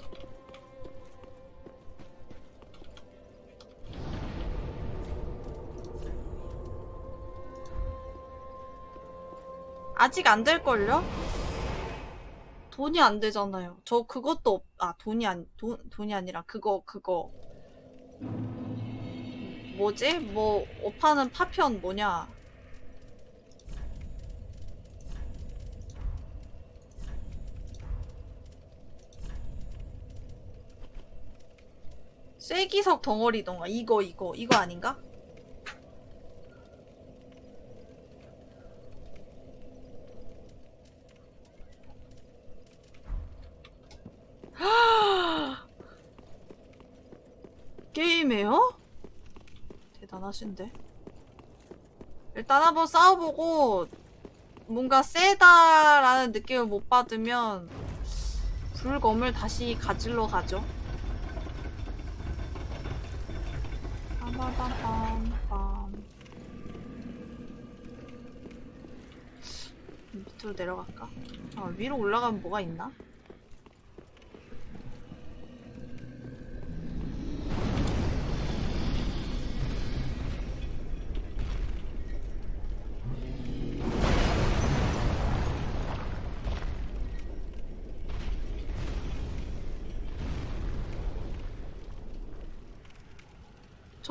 아직 안 될걸요? 돈이 안 되잖아요. 저 그것도 없, 아, 돈이 안, 돈, 돈이 아니라 그거, 그거. 뭐지? 뭐, 오파는 파편 뭐냐? 쐐기석 덩어리던가. 이거, 이거, 이거 아닌가? 게임해요? 대단하신데. 일단 한번 싸워보고 뭔가 세다라는 느낌을 못 받으면 불검을 다시 가질러 가죠. 빰빰빰빰빰. 밑으로 내려갈까? 아, 위로 올라가면 뭐가 있나?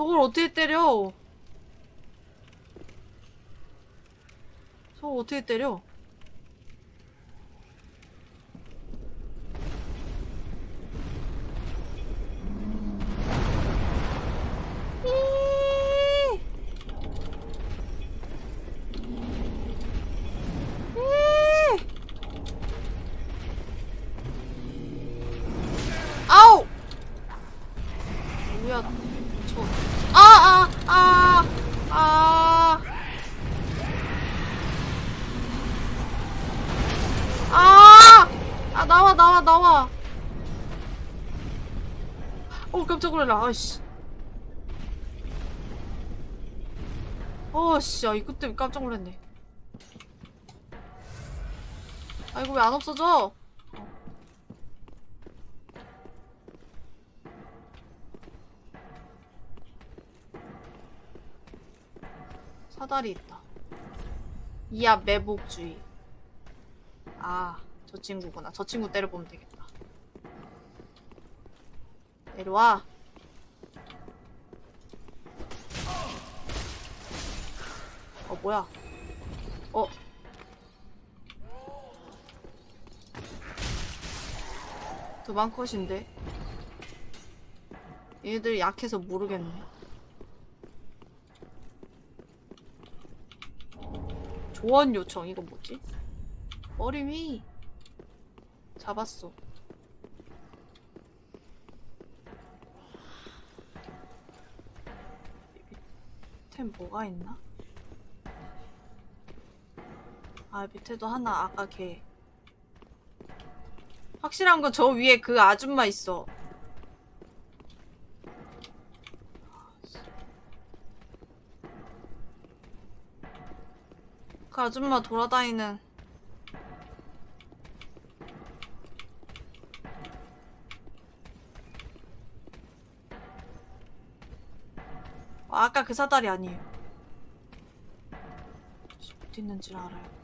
저걸 어떻게 때려? 저걸 어떻게 때려? 놀라 아이씨. 어씨 아 이거 때문에 깜짝 놀랐네. 아 이거 왜 안 없어져? 사다리 있다. 이야 매복주의. 아 저 친구구나. 저 친구 때려보면 되겠다. 내려와 어 뭐야? 어. 도망 컷인데? 얘들 약해서 모르겠네. 조언 요청 이거 뭐지? 위 잡았어. 템 뭐가 있나? 아 밑에도 하나 아까 걔. 확실한 건 저 위에 그 아줌마 있어. 그 아줌마 돌아다니는. 아, 아까 그 사다리 아니에요. 어디 있는지를 알아요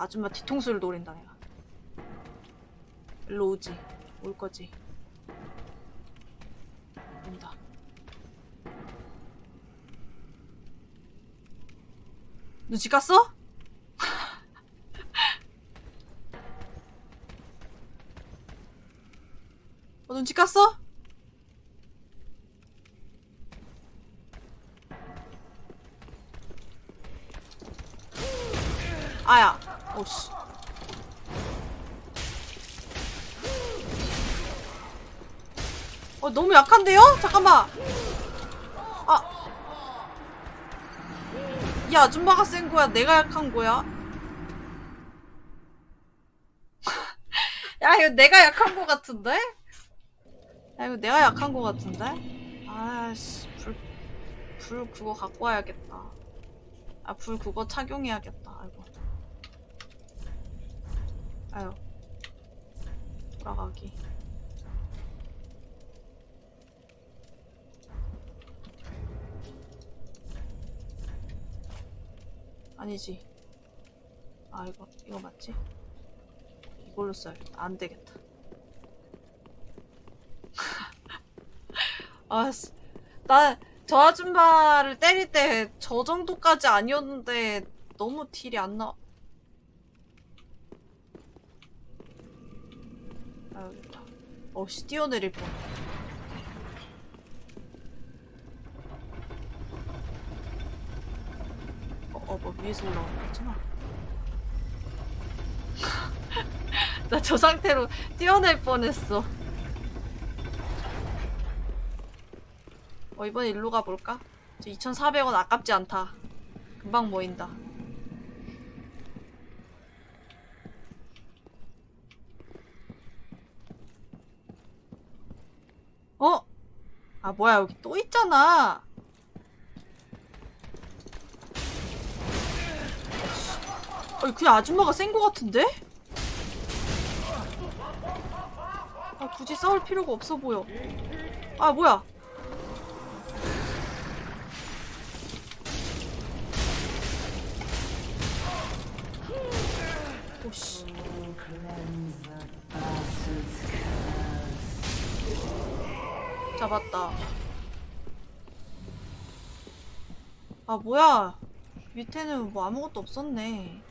저 아줌마 뒤통수를 노린다 내가 일로 오지 올 거지 온다 눈치 깠어? 어, 눈치 깠어? 오씨 어 너무 약한데요? 잠깐만 아. 이 아줌마가 센 거야? 내가 약한 거야? 야, 이거 내가 약한 거 같은데? 야, 이거 내가 약한 거 같은데? 아씨, 불, 불 그거 갖고 와야겠다. 아, 불 그거 착용해야겠다. 아이고. 아유. 돌아가기. 아니지. 아, 이거, 이거 맞지? 이걸로 써야겠다. 안 되겠다. 아, 씨. 나, 저 아줌마를 때릴 때 저 정도까지 아니었는데 너무 딜이 안 나. 아, 여기 있다. 어씨, 뛰어내릴 뻔. 어, 어, 뭐 위에서 올라오는 거잖아. 나 저 상태로 뛰어낼 뻔했어. 어, 이번에 일로 가볼까? 저 2,400원 아깝지 않다. 금방 모인다. 어? 아, 뭐야, 여기 또 있잖아. 아니, 그냥 아줌마가 센 거 같은데? 아, 굳이 싸울 필요가 없어 보여. 아, 뭐야. 잡았다. 아, 뭐야. 밑에는 뭐 아무것도 없었네.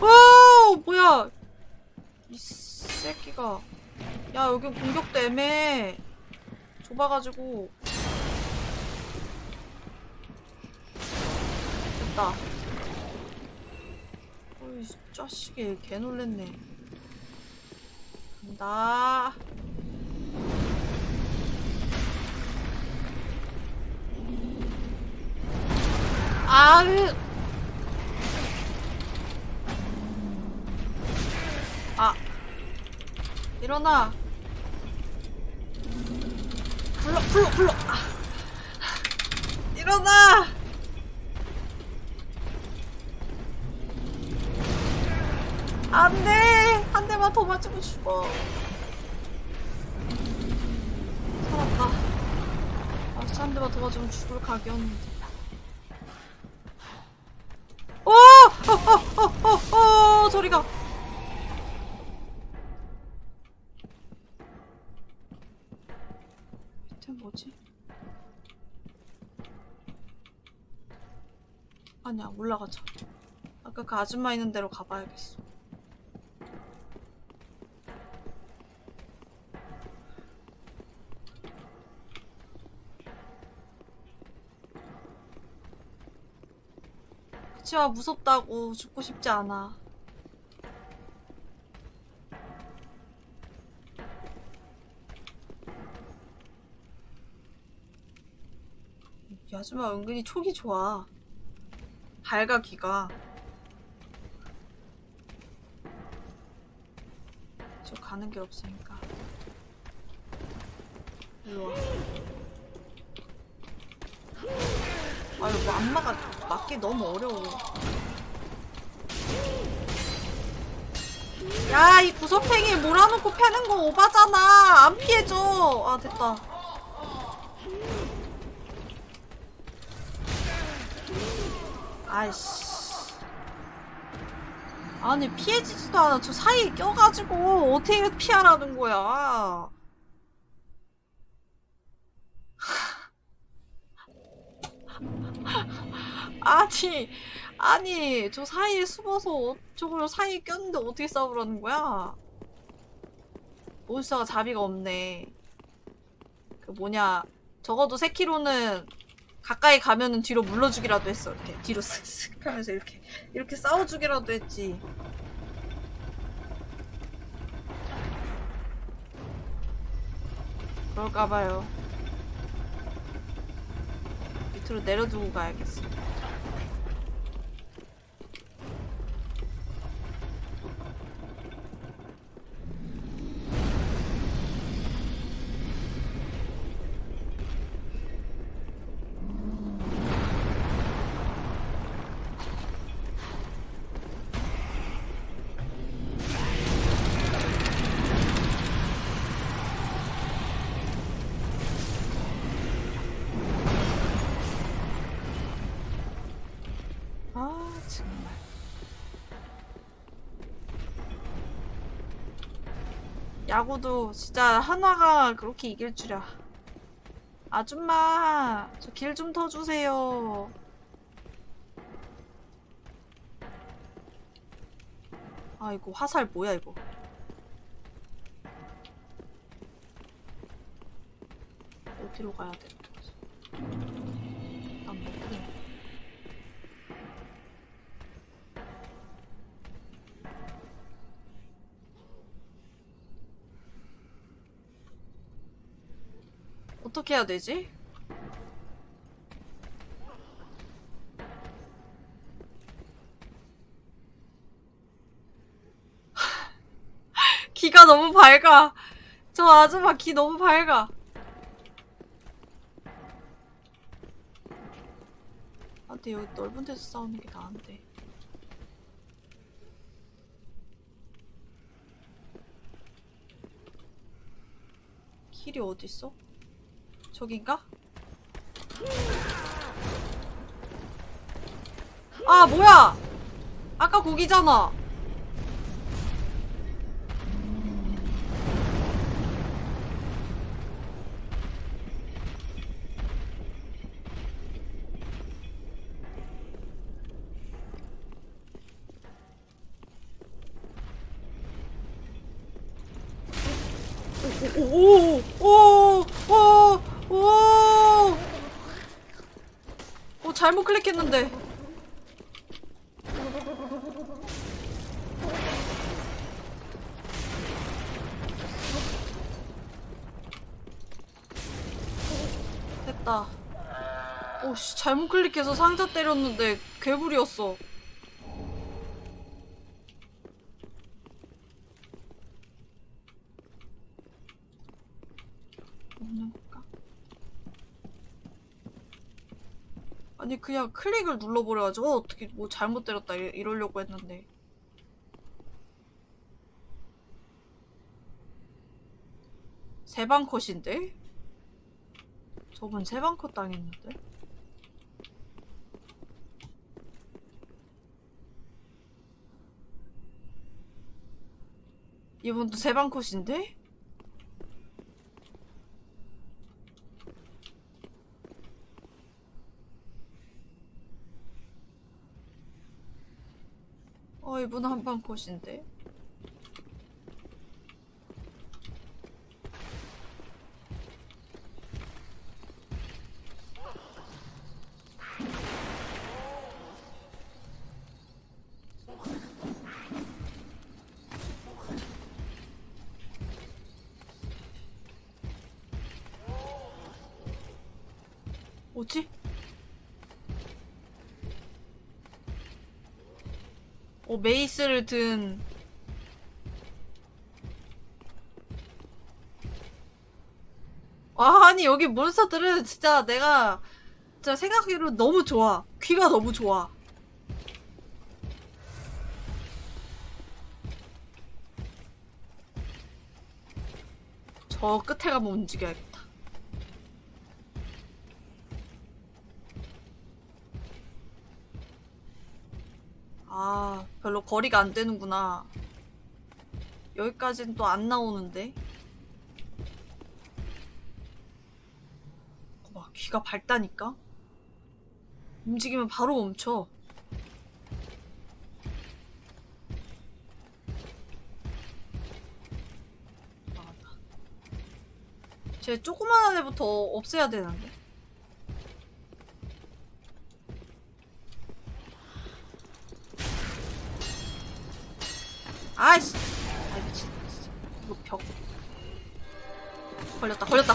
와 뭐야 이 새끼가 야 여기 공격도 애매해 좁아가지고 됐다 어이 자식이 개 놀랬네 나. 아, 그. 아, 일어나. 불러, 불러, 불러. 아. 일어나. 안 돼. 더 맞으면 죽어. 살았다. 아, 대만 더 맞으면 죽을 각이었는데. 오! 어, 어, 어, 어, 어, 저리가. 밑에 뭐지? 아니야, 올라가자. 아까 그 아줌마 있는 데로 가봐야겠어. 그치만 무섭다고 죽고 싶지 않아. 이 아줌마 은근히 촉이 좋아. 밝아 귀가. 저 가는 길 없으니까. 일로 와. 아유 뭐 안마가 맞기 너무 어려워. 야 이 구석탱이 몰아놓고 패는 거 오바잖아. 안 피해줘. 아 됐다. 아이씨. 아니 피해지지도 않아. 저 사이에 껴가지고 어떻게 피하라는 거야. 아니, 아니, 저 사이에 숨어서 저걸 사이에 꼈는데 어떻게 싸우라는 거야? 몬스터가 자비가 없네. 그 뭐냐, 적어도 세키로는 가까이 가면은 뒤로 물러주기라도 했어. 이렇게 뒤로 쓱쓱 하면서 이렇게 이렇게 싸워주기라도 했지. 그럴까봐요. 밑으로 내려두고 가야겠어. 야구도 진짜 한화가 그렇게 이길 줄이야. 아줌마 저 길 좀 터주세요. 아 이거 화살 뭐야 이거? 어디로 가야 돼? 어떻게 해야 되지? 기가 너무 밝아. 저 아줌마 기 너무 밝아. 아, 근데 여기 넓은 데서 싸우는 게 나은데. 길이 어딨어? 저긴가? 아 뭐야 아까 거기잖아 오오오오오오 오 잘못 클릭했는데 됐다 오씨 클릭해서 상자 때렸는데 괴물이었어. 아니 그냥 클릭을 눌러버려가지고 어, 어떻게 뭐 잘못 때렸다 이- 이러려고 했는데 세방 컷인데? 저분 세방 컷 당했는데? 이분도 세방 컷인데? 어 이분 한방 컷인데? 뭐지? 어, 메이스를 든 아, 아니 여기 몬스터들은 진짜 내가 진짜 생각하기로 너무 좋아. 귀가 너무 좋아. 저 끝에 가면 움직여야겠다. 아, 별로 거리가 안 되는구나. 여기까지는 또 안 나오는데. 와, 귀가 밝다니까? 움직이면 바로 멈춰. 나간다. 쟤 조그만한 애부터 없애야 되는데.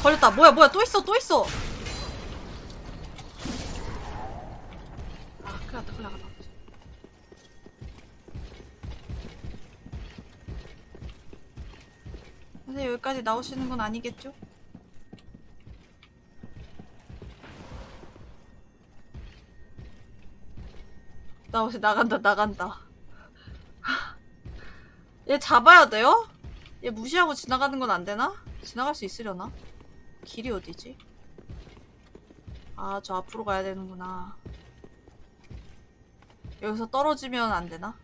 걸렸다. 뭐야, 뭐야, 또 있어, 또 있어. 아, 큰일 났다, 큰일 났다. 근데 여기까지 나오시는 건 아니겠죠? 나오시, 나간다, 나간다. 얘 잡아야 돼요? 얘 무시하고 지나가는 건 안 되나? 지나갈 수 있으려나? 길이 어디지? 아, 저 앞으로 가야 되는구나. 여기서 떨어지면 안 되나?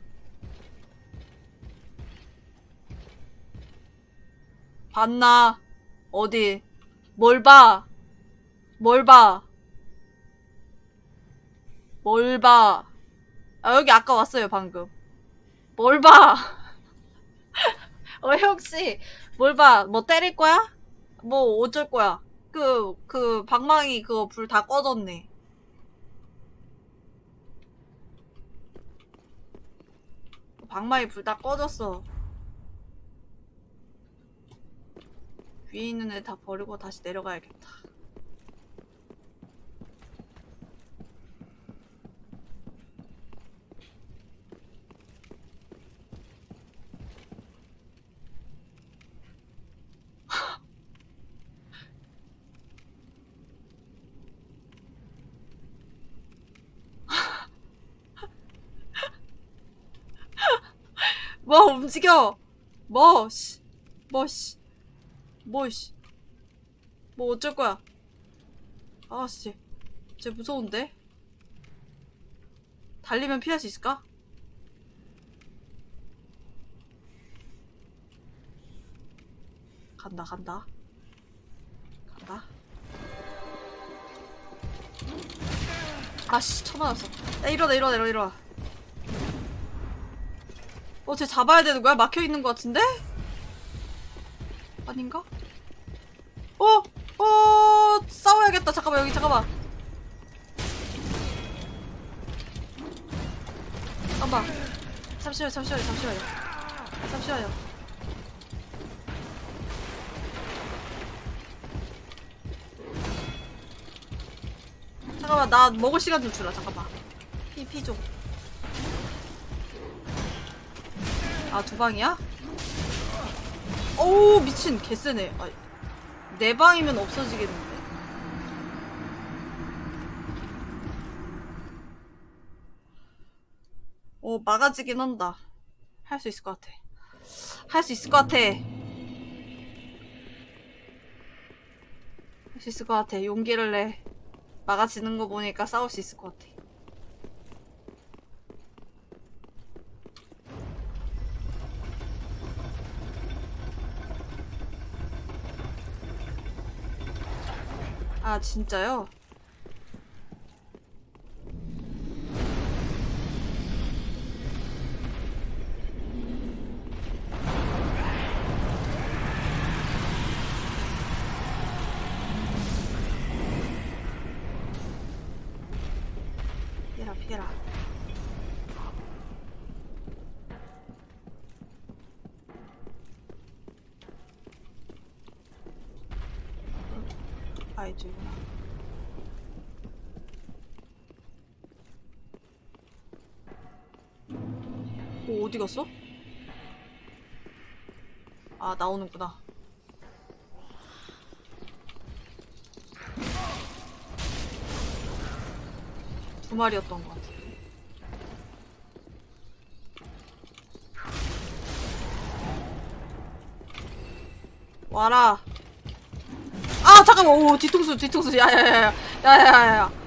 봤나? 어디? 뭘 봐? 뭘 봐? 뭘 봐? 아, 여기 아까 왔어요, 방금. 뭘 봐? 어, 혹시, 뭘 봐? 뭐 때릴 거야? 뭐 어쩔 거야? 그, 그, 방망이 그거 불 다 꺼졌네. 방망이 불 다 꺼졌어. 위에 있는 애 다 버리고 다시 내려가야겠다. 뭐 움직여. 뭐 씨. 뭐 씨. 뭐 씨. 뭐 어쩔 거야. 아씨 쟤 무서운데? 달리면 피할 수 있을까? 간다 간다. 간다. 아씨. 쳐맞았어. 야 일어나 일어나 일어나 일어나 어, 쟤 잡아야 되는 거야? 막혀 있는 것 같은데? 아닌가? 어, 어, 싸워야겠다. 잠깐만, 여기, 잠깐만. 잠깐만. 잠시만요, 잠시만요, 잠시만요. 잠시만요. 잠깐만 나 먹을 시간 좀 주라 잠깐만 피 피 좀. 아 두 방이야? 어우 미친 개쎄네. 아, 네 방이면 없어지겠는데. 어 막아지긴 한다. 할 수 있을 것 같아. 할 수 있을 것 같아. 할 수 있을 것 같아. 용기를 내. 막아지는 거 보니까 싸울 수 있을 것 같아. 아, 진짜요? 피해라, 피해라. 아, 이쪽이구나. 오, 어디 갔어? 아, 나오는구나. 두 마리였던 것 같아. 와라. 아, 잠깐만. 오, 뒤통수, 뒤통수. 야야야야. 야야야야.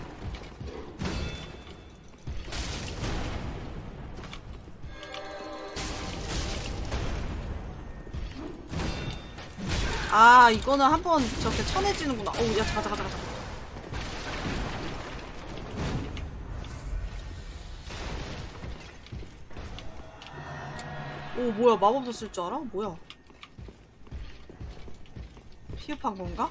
아, 이거는 한 번 저렇게 쳐내지는구나. 어우, 야, 잠깐, 잠깐. 잠깐. 오, 뭐야. 마법도 쓸 줄 알아? 뭐야. 피흡한 건가?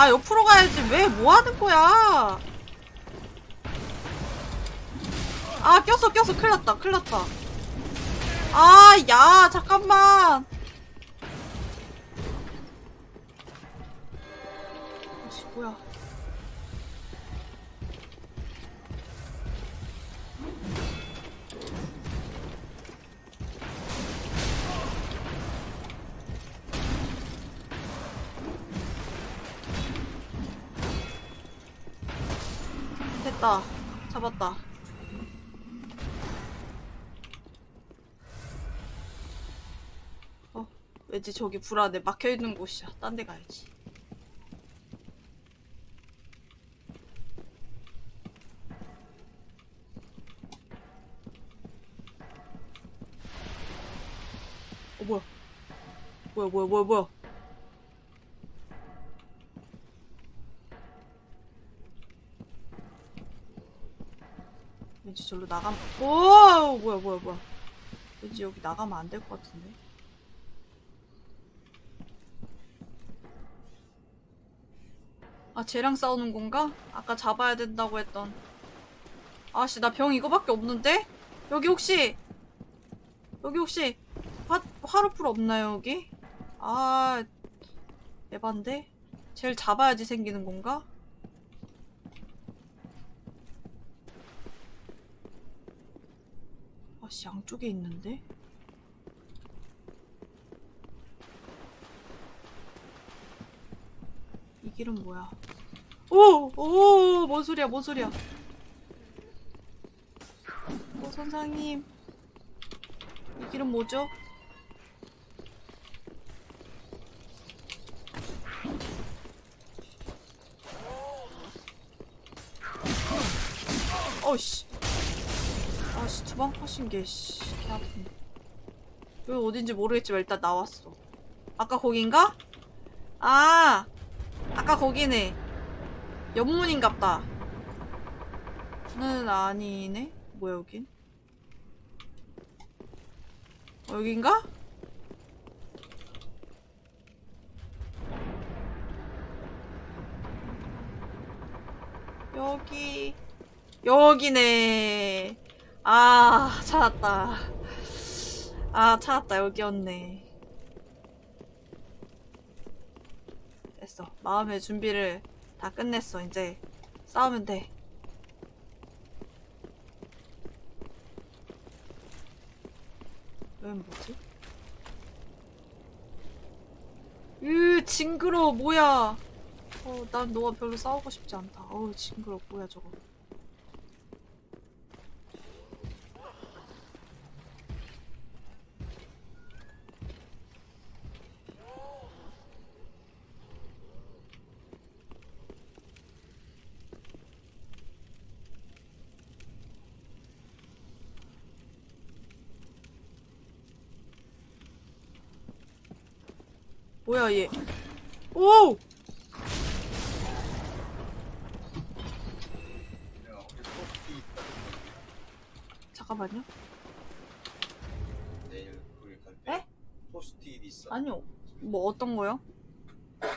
아, 옆으로 가야지. 왜, 뭐 하는 거야? 아, 꼈어, 꼈어. 큰일 났다, 큰일 났다. 아, 야, 잠깐만. 왠지 저기 불안해. 막혀있는 곳이야. 딴 데 가야지. 어, 뭐야. 뭐야, 뭐야, 뭐야, 뭐야. 왠지 절로 나가면, 오! 뭐야, 뭐야, 뭐야. 왠지 여기 나가면 안 될 것 같은데. 쟤랑 싸우는 건가? 아까 잡아야 된다고 했던. 아씨, 나 병 이거밖에 없는데? 여기 혹시, 여기 혹시, 화, 화로풀 없나요, 여기? 아, 에반데? 쟤를 잡아야지 생기는 건가? 아씨, 양쪽에 있는데? 이 길은 뭐야? 오! 오! 뭔 소리야, 뭔 소리야. 오, 선상님. 이 길은 뭐죠? 어이씨. 아씨, 두방 컷인 게, 씨, 개 아프네. 여기 어딘지 모르겠지만 일단 나왔어. 아까 거긴가? 아! 아까 거기네. 연문인갑다. 는 아니네? 뭐야, 여긴? 어, 여긴가? 여기 여기네 아 찾았다 아 찾았다 여기였네 됐어 마음의 준비를 다 끝냈어 이제 싸우면 돼웬 뭐지? 으 징그러워 뭐야 어, 난 너와 별로 싸우고 싶지 않다. 어우, 징그러. 뭐야, 저거. 뭐야, 얘. 오! 잠깐만요. 내일 우리 갈 에? 때 포스트잇 있어. 아니요. 뭐 어떤 거요?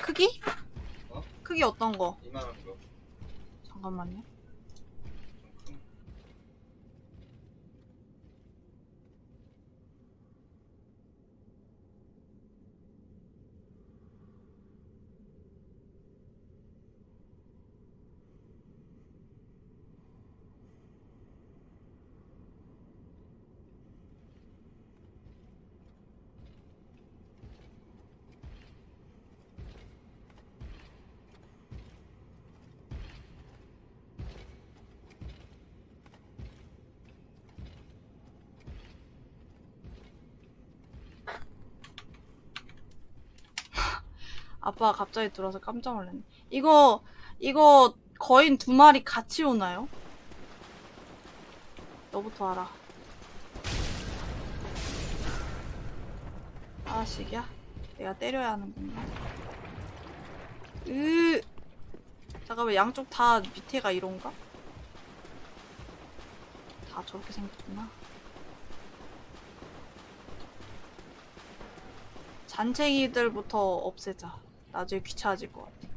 크기? 어? 크기 어떤 거? 이만한 거. 잠깐만요. 아빠가 갑자기 들어와서 깜짝 놀랐네. 이거, 이거 거인 두 마리 같이 오나요? 너부터 알아. 아식이야? 내가 때려야 하는 건가? 으 잠깐만 양쪽 다 밑에가 이런가? 다 저렇게 생겼구나. 잔챙이들부터 없애자. 나중에 귀찮아질 것 같아.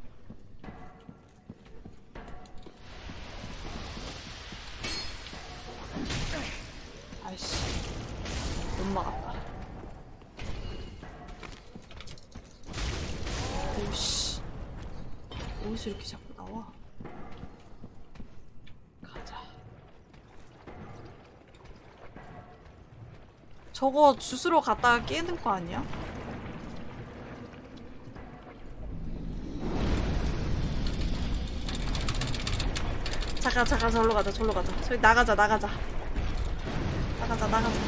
아이씨. 못 막았다. 오씨. 어디서 이렇게 자꾸 나와? 가자. 저거 주스로 갔다가 깨는 거 아니야? 잠깐 잠깐 절로 가자 절로 가자. 저기 나가자 나가자. 나가자 나가자.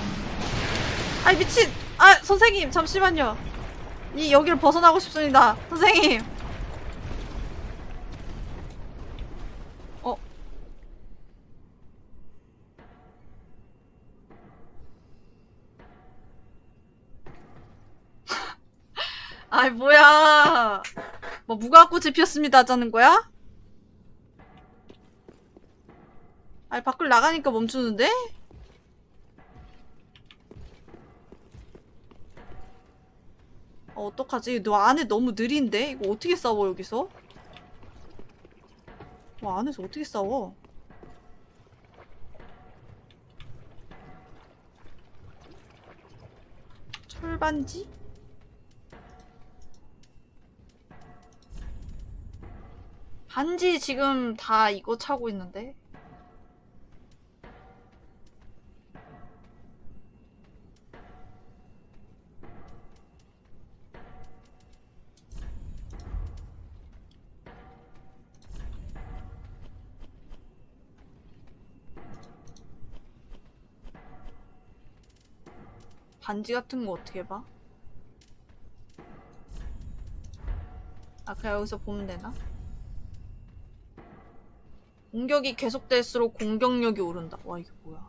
아이 미친! 아 선생님 잠시만요. 이 여기를 벗어나고 싶습니다. 선생님. 어? 아이 뭐야. 뭐 무궁화꽃이 피었습니다. 하자는 거야? 아니 밖을 나가니까 멈추는데? 어, 어떡하지? 너 안에 너무 느린데? 이거 어떻게 싸워 여기서? 와 안에서 어떻게 싸워? 철반지? 반지 지금 다 이거 차고 있는데? 반지 같은 거 어떻게 봐? 아 그냥 여기서 보면 되나? 공격이 계속될수록 공격력이 오른다. 와 이게 뭐야?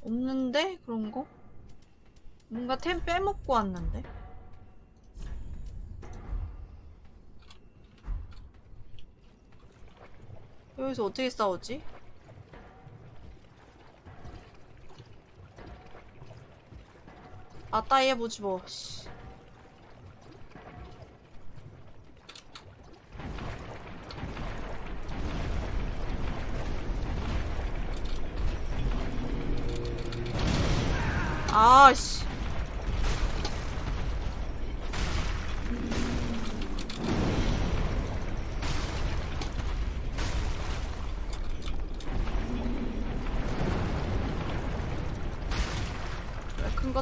없는데 그런 거? 뭔가 템 빼먹고 왔는데? 여기서 어떻게 싸우지? 맞다이 해보지 뭐. 씨. 아씨. 왜 큰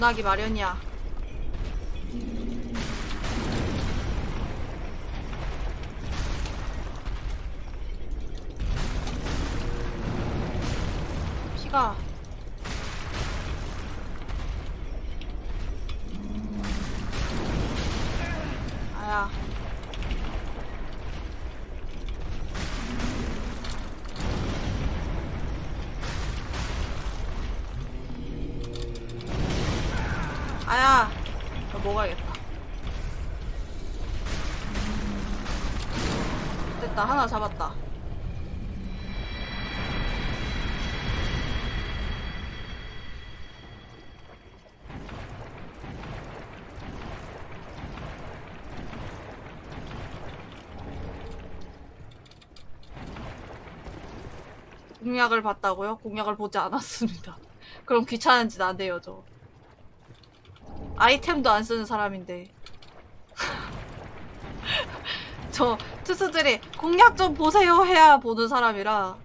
둔하기 마련이야. 피가 됐다 하나 잡았다 공약을 봤다고요? 공약을 보지 않았습니다. 그럼 귀찮은 짓안 해요, 저. 아이템도 안 쓰는 사람인데. 저 투수들이 공략 좀 보세요 해야 보는 사람이라.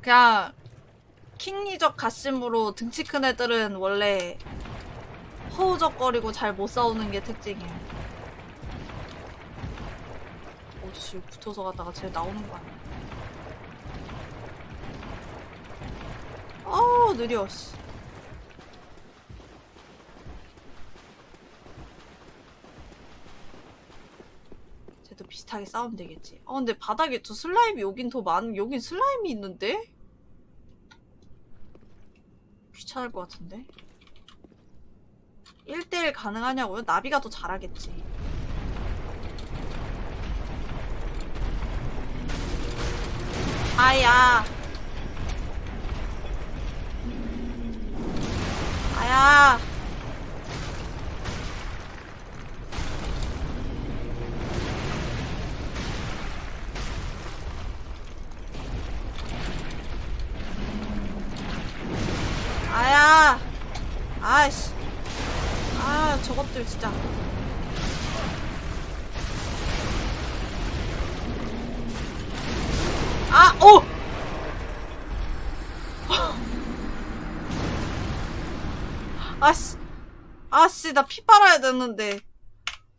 그냥 킹리적 가심으로 등치 큰 애들은 원래 허우적거리고 잘 못 싸우는 게 특징이에요. 어씨 붙어서 가다가 쟤 나오는 거 아니야? 아우 느려 씨. 쟤도 비슷하게 싸우면 되겠지. 어 근데 바닥에 저 슬라임이 여긴 더 많, 여긴 슬라임이 있는데? 귀찮을 것 같은데? 1대1 가능하냐고요? 나비가 더 잘하겠지. 아야. 아야. 아야. 아이씨. 아, 저것들 진짜. 아, 오! 아씨. 아씨, 나 피 빨아야 되는데.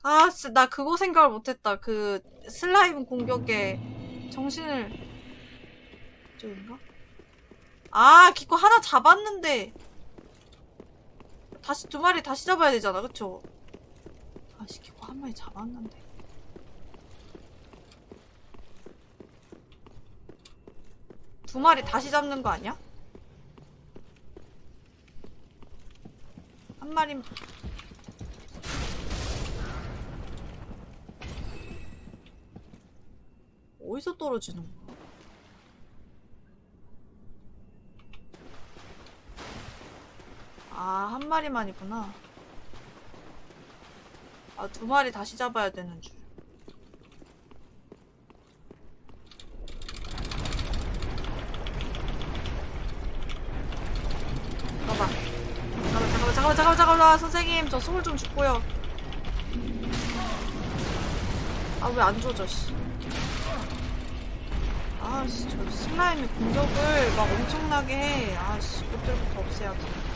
아씨, 나 그거 생각을 못했다. 그, 슬라임 공격에 정신을. 저인가? 아, 기코 하나 잡았는데. 다시 두 마리 다시 잡아야 되잖아, 그쵸? 아씨, 기코 한 마리 잡았는데. 두 마리 다시 잡는 거 아니야? 한 마리 어디서 떨어지는 거야? 아, 한 마리만이구나. 아, 두 마리 다시 잡아야 되는 줄. 봐봐. 잠깐만, 잠깐만, 잠깐만, 잠깐만, 잠깐만, 선생님, 저 소울 좀 줍고요. 아, 왜안 줘져, 씨. 아 씨, 저 슬라임이 공격을 막 엄청나게 해. 아 씨, 그때부터 없애야지.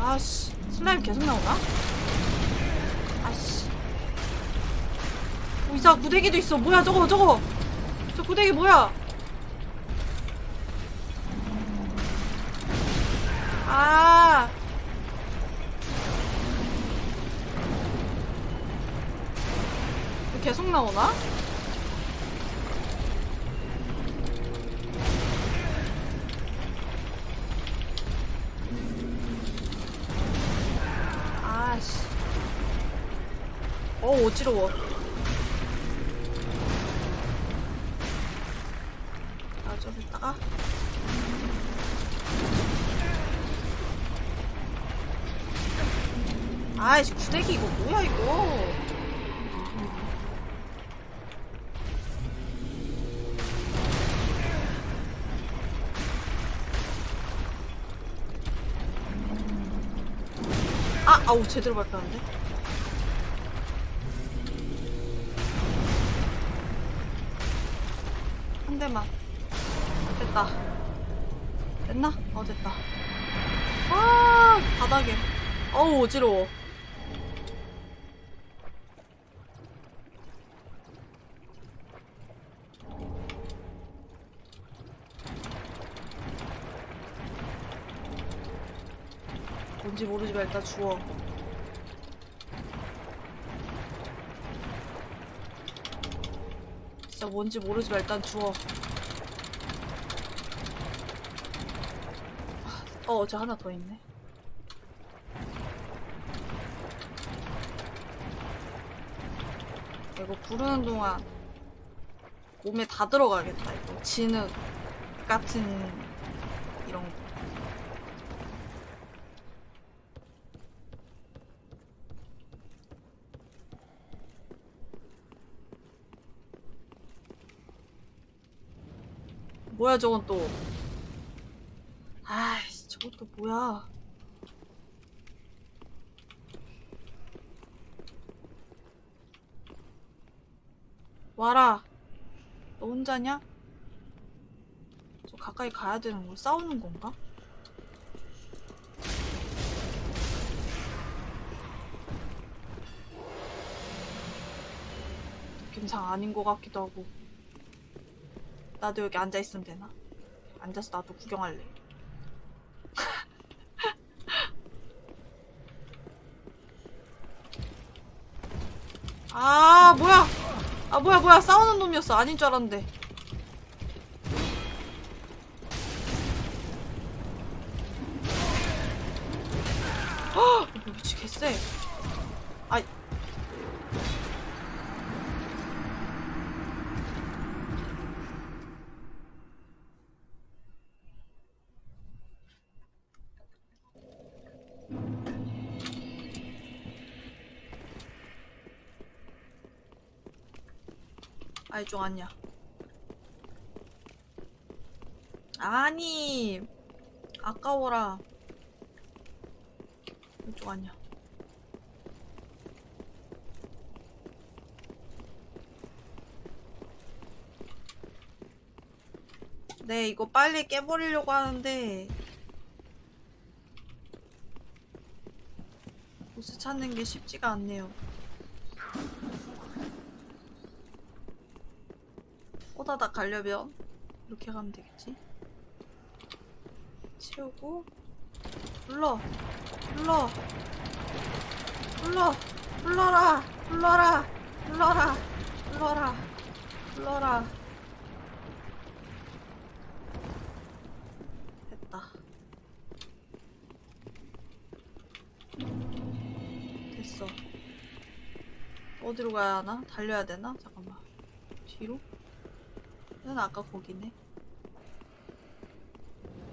아씨, 슬라임 계속 나오나? 아씨. 오, 이사 구데기도 있어. 뭐야, 저거, 저거. 저 구데기 뭐야? 제대로 밟혔는데? 한 대만. 됐다. 됐나? 어, 됐다. 아, 바닥에. 어우, 어지러워. 뭔지 모르지만 일단 주워. 진짜 뭔지 모르지만 일단 주워. 어, 어제 하나 더 있네. 이거 부르는 동안 몸에 다 들어가겠다, 이거. 진흙 같은 이런 거. 뭐야, 저건 또. 아이씨, 저건 또 뭐야. 와라. 너 혼자냐? 저 가까이 가야 되는 거 싸우는 건가? 느낌상 아닌 것 같기도 하고. 나도 여기 앉아 있으면 되나? 앉아서 나도 구경할래. 아, 뭐야! 아, 뭐야, 뭐야. 싸우는 놈이었어. 아닌 줄 알았는데. 헉! 이거 미치 개쎄. 아이. 아이, 좀 아니야. 아니. 아까워라. 이쪽 아니야. 네, 이거 빨리 깨버리려고 하는데 보스 찾는 게 쉽지가 않네요. 호다닥 가려면 이렇게 가면 되겠지? 치우고. 불러. 불러. 불러. 불러라. 불러라. 불러라. 불러라. 불러라. 됐다. 됐어. 어디로 가야 하나? 달려야 되나? 잠깐만. 뒤로? 얘는 아까 거기네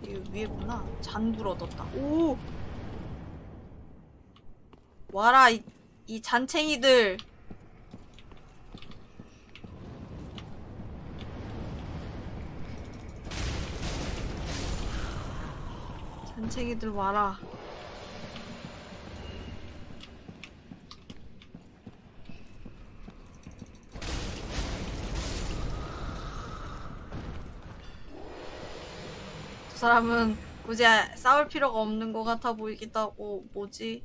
이거 위에구나. 잔불 얻었다. 오! 와라, 이, 이 잔챙이들. 잔챙이들 와라. 두 사람은 굳이 싸울 필요가 없는 것 같아 보이기도 하고 뭐지?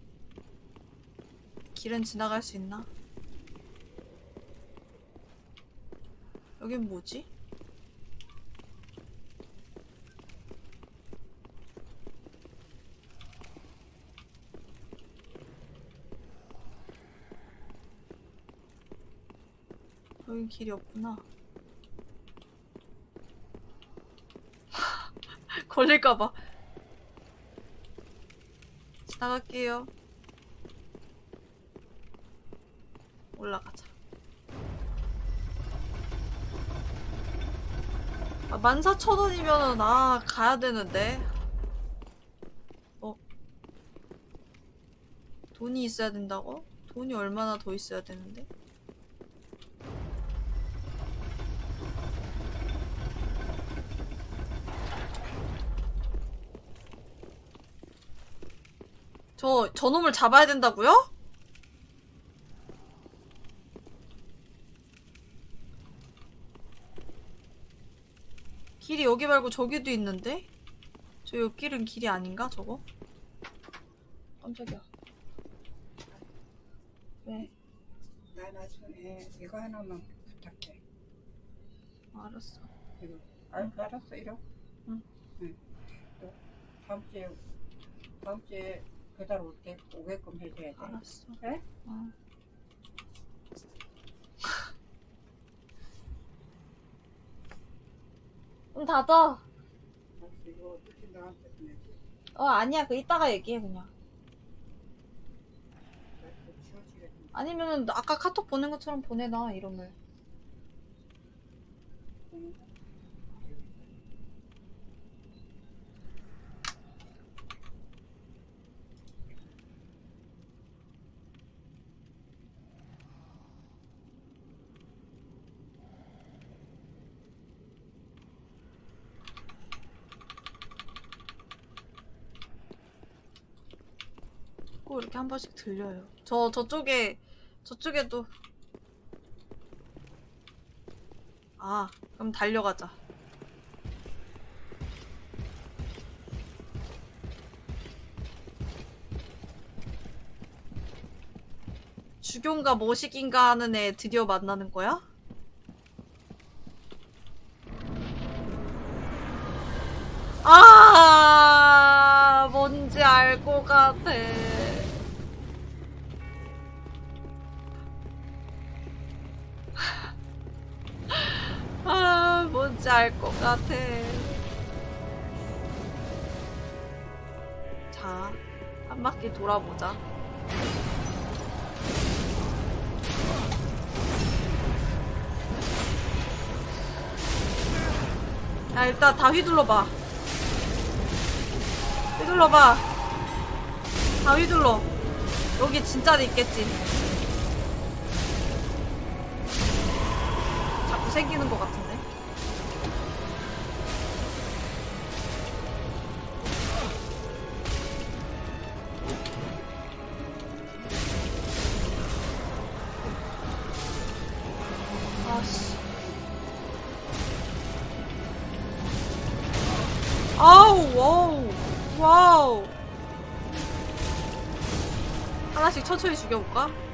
길은 지나갈 수 있나? 여긴 뭐지? 여긴 길이 없구나. 걸릴까봐. 지나갈게요. 올라가자. 아, 14,000원이면은, 아, 가야 되는데. 어? 돈이 있어야 된다고? 돈이 얼마나 더 있어야 되는데? 저, 저놈을 잡아야 된다고요? 길이 여기 말고 저기도 있는데? 저 옆길은 길이 아닌가, 저거? 깜짝이야. 왜? 나 나중에 이거 하나만 부탁해. 알았어. 이거 알, 알았어 이러. 응. 응. 또 다음 주에 다음 주에 배달 올때 오게끔 해줘야 돼. 알았어. 그래? 어. 문 닫아. 어, 아니야. 그 이따가 얘기해, 그냥. 아니면은 아까 카톡 보낸 것처럼 보내놔, 이름을. 한 번씩 들려요. 저, 저쪽에, 저쪽에도. 아, 그럼 달려가자. 주교인가 뭐식인가 하는 애 드디어 만나는 거야? 아, 뭔지 알 것 같아. 알것 같아. 자, 한 바퀴 돌아보자. 야, 일단 다 휘둘러봐. 휘둘러봐. 다 휘둘러. 여기 진짜도 있겠지. 자꾸 생기는 것 같은데. 아 죽여볼까?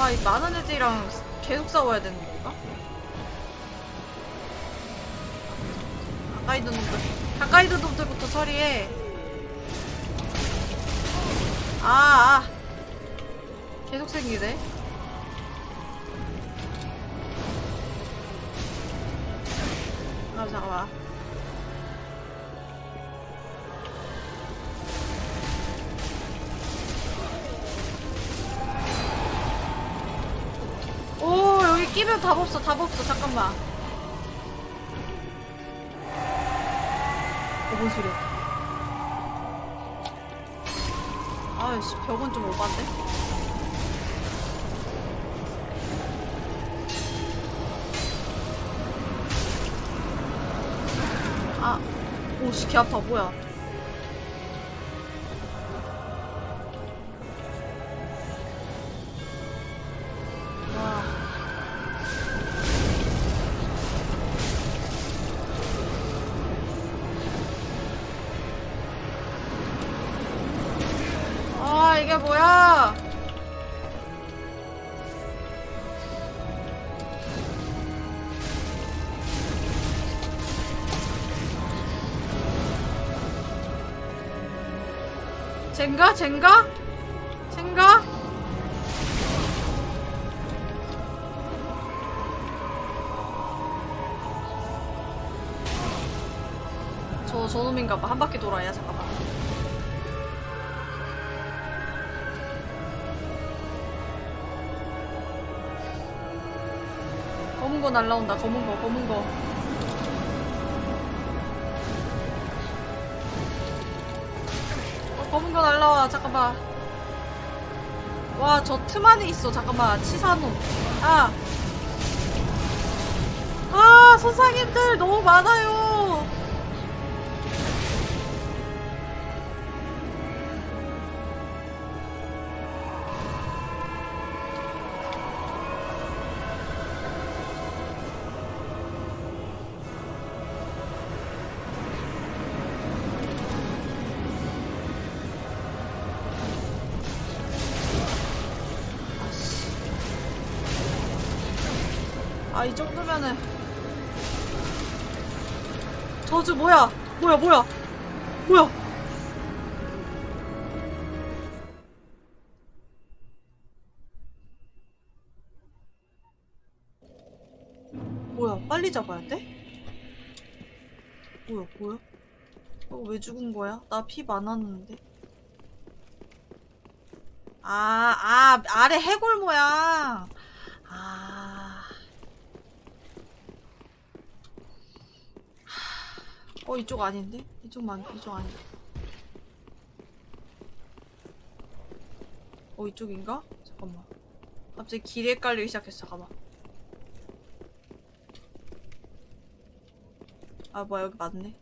와, 이 많은 애들이랑 계속 싸워야 되는 건가? 가까이 있는 놈들, 가까이 있는 놈들부터 처리해. 아, 아. 계속 생기네. 아, 잠깐만. 끼면 답 없어, 답 없어. 잠깐만. 어, 뭔 소리야? 아이씨, 벽은 좀 오반데? 아, 오, 오씨 개 아파 뭐야 젠가? 젠가? 젠가? 저, 저놈인가봐. 한 바퀴 돌아야, 잠깐만. 검은 거 날라온다, 검은 거, 검은 거. 잠깐만. 와, 저 틈 안에 있어, 잠깐만. 치사놈. 아! 아, 선상님들 너무 많아요! 저주 뭐야? 뭐야, 뭐야? 뭐야? 뭐야, 빨리 잡아야 돼? 뭐야, 뭐야? 어, 왜 죽은 거야? 나 피 많았는데. 아, 아, 아래 해골 모양. 아. 어 이쪽 아닌데? 이쪽 만 이쪽 아닌데? 어 이쪽인가? 잠깐만 갑자기 길에 헷갈리기 시작했어 잠깐만 아 뭐야 여기 맞네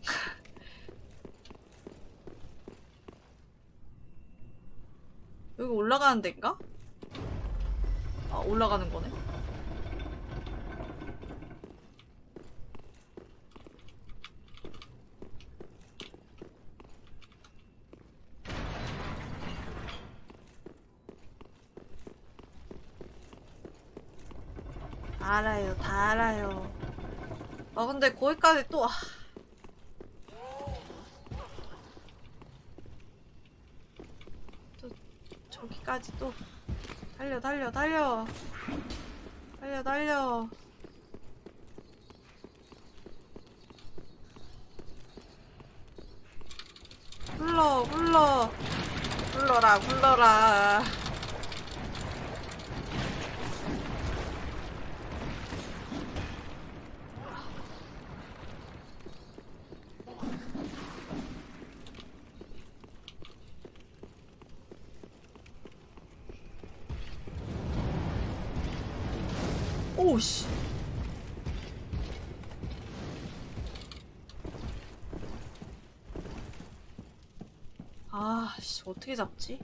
여기 올라가는 데인가? 아 올라가는 거네 알아요, 다 알아요. 아, 근데 거기까지 또, 아. 또, 저기까지 또. 달려, 달려, 달려. 달려, 달려. 굴러, 굴러. 굴러라, 굴러라. 오씨. 아, 씨, 어떻게 잡지?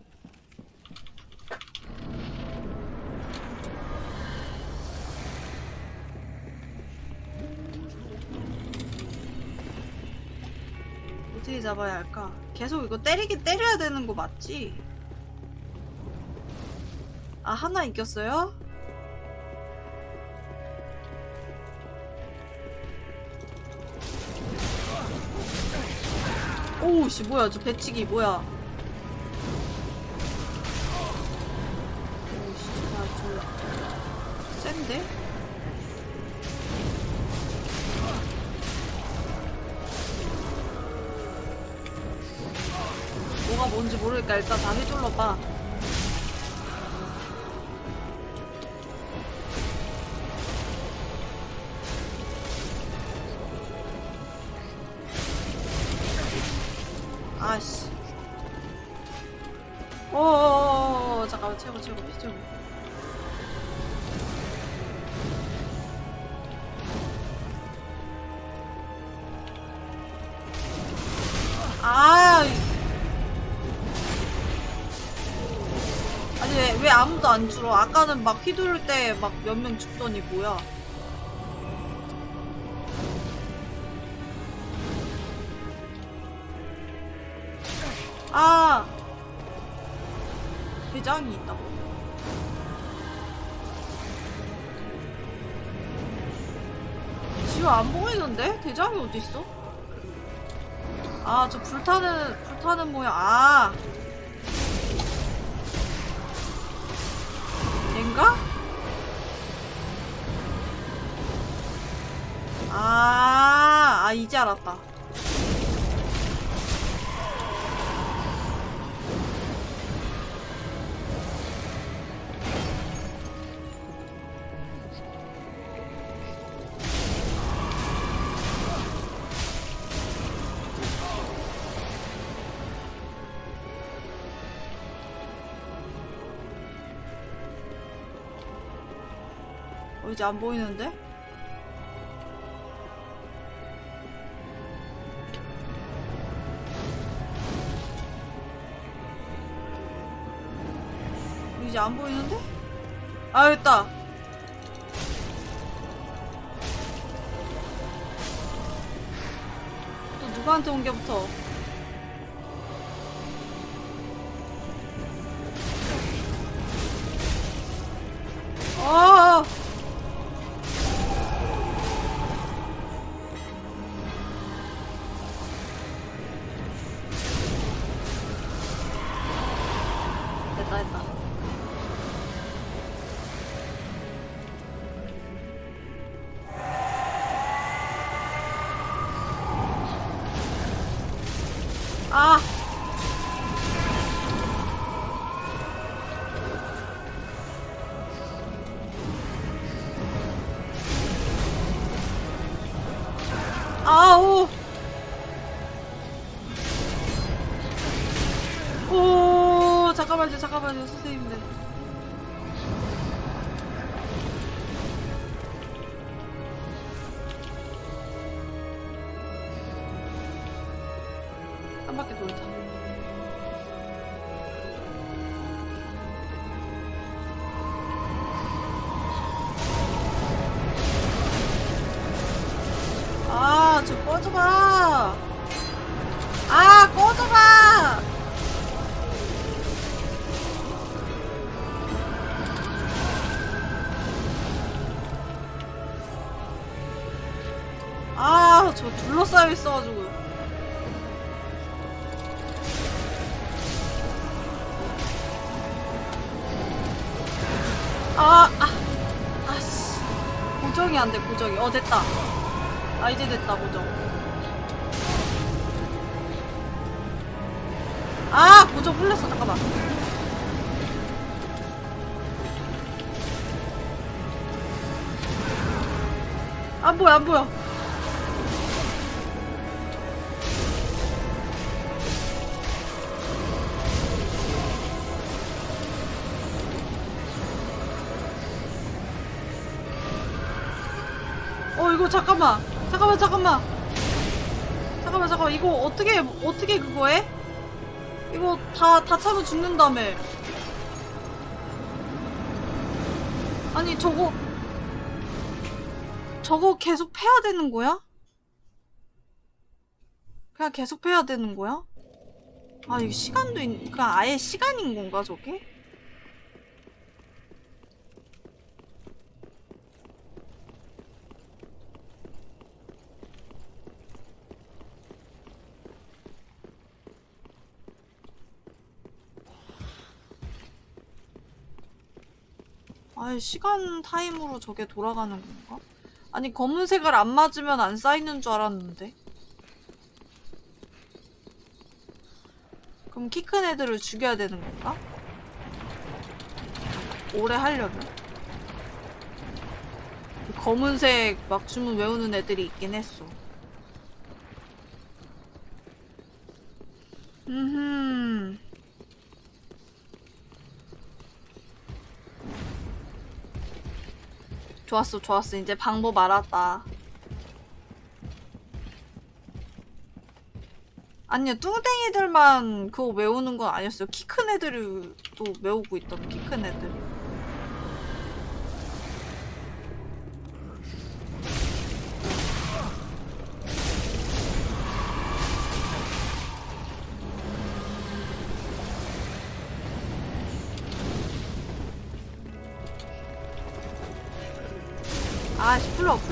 어떻게 잡아야 할까? 계속 이거 때리긴 때려야 되는 거 맞지? 아, 하나 이겼어요? 오우씨 뭐야 저 배치기 뭐야 아까는 막 휘두를 때 막 몇 명 죽더니 뭐야. 아! 대장이 있다고. 지금 안 보이는데? 대장이 어딨어? 아, 저 불타는, 불타는 모양. 아! 이제 알았다. 어, 이제 안 보이는데? 이제 안 보이는데? 아, 됐다. 또 누구한테 온게 붙어? 됐다. 아, 이제 됐다, 고정. 아, 고정 풀렸어, 잠깐만. 안 보여, 안 보여. 어떻게 어떻게 그거 해? 이거 다 다 차면 죽는다며 아니 저거 저거 계속 패야 되는 거야? 그냥 계속 패야 되는 거야? 아 이거 시간도 있, 그냥 아예 시간인 건가 저게? 아예 시간 타임으로 저게 돌아가는 건가? 아니 검은색을 안 맞으면 안 쌓이는 줄 알았는데 그럼 키 큰 애들을 죽여야 되는 건가? 오래 하려면 검은색 막 주문 외우는 애들이 있긴 했어 좋았어 좋았어. 이제 방법 알았다. 아니요 뚱땡이들만 그거 외우는 건 아니었어요. 키 큰 애들이 또 외우고 있던 키 큰 애들.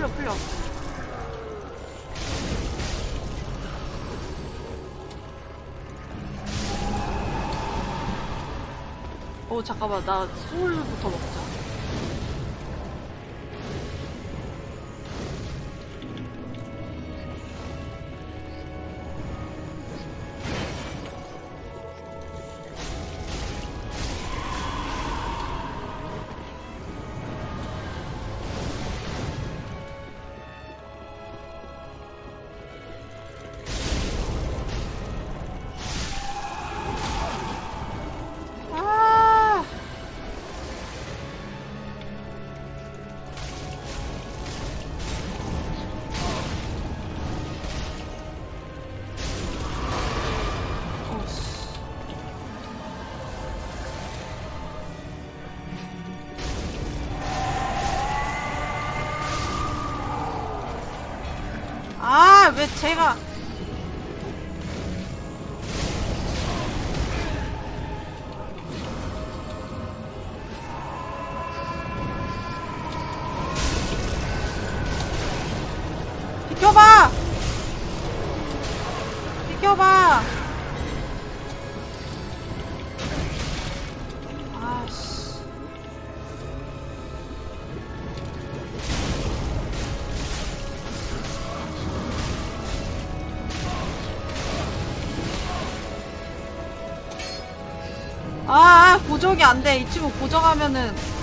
끌려 끌려 어. 잠깐만. 나 소울 谁以 고정이 안 돼. 이 친구 고정하면은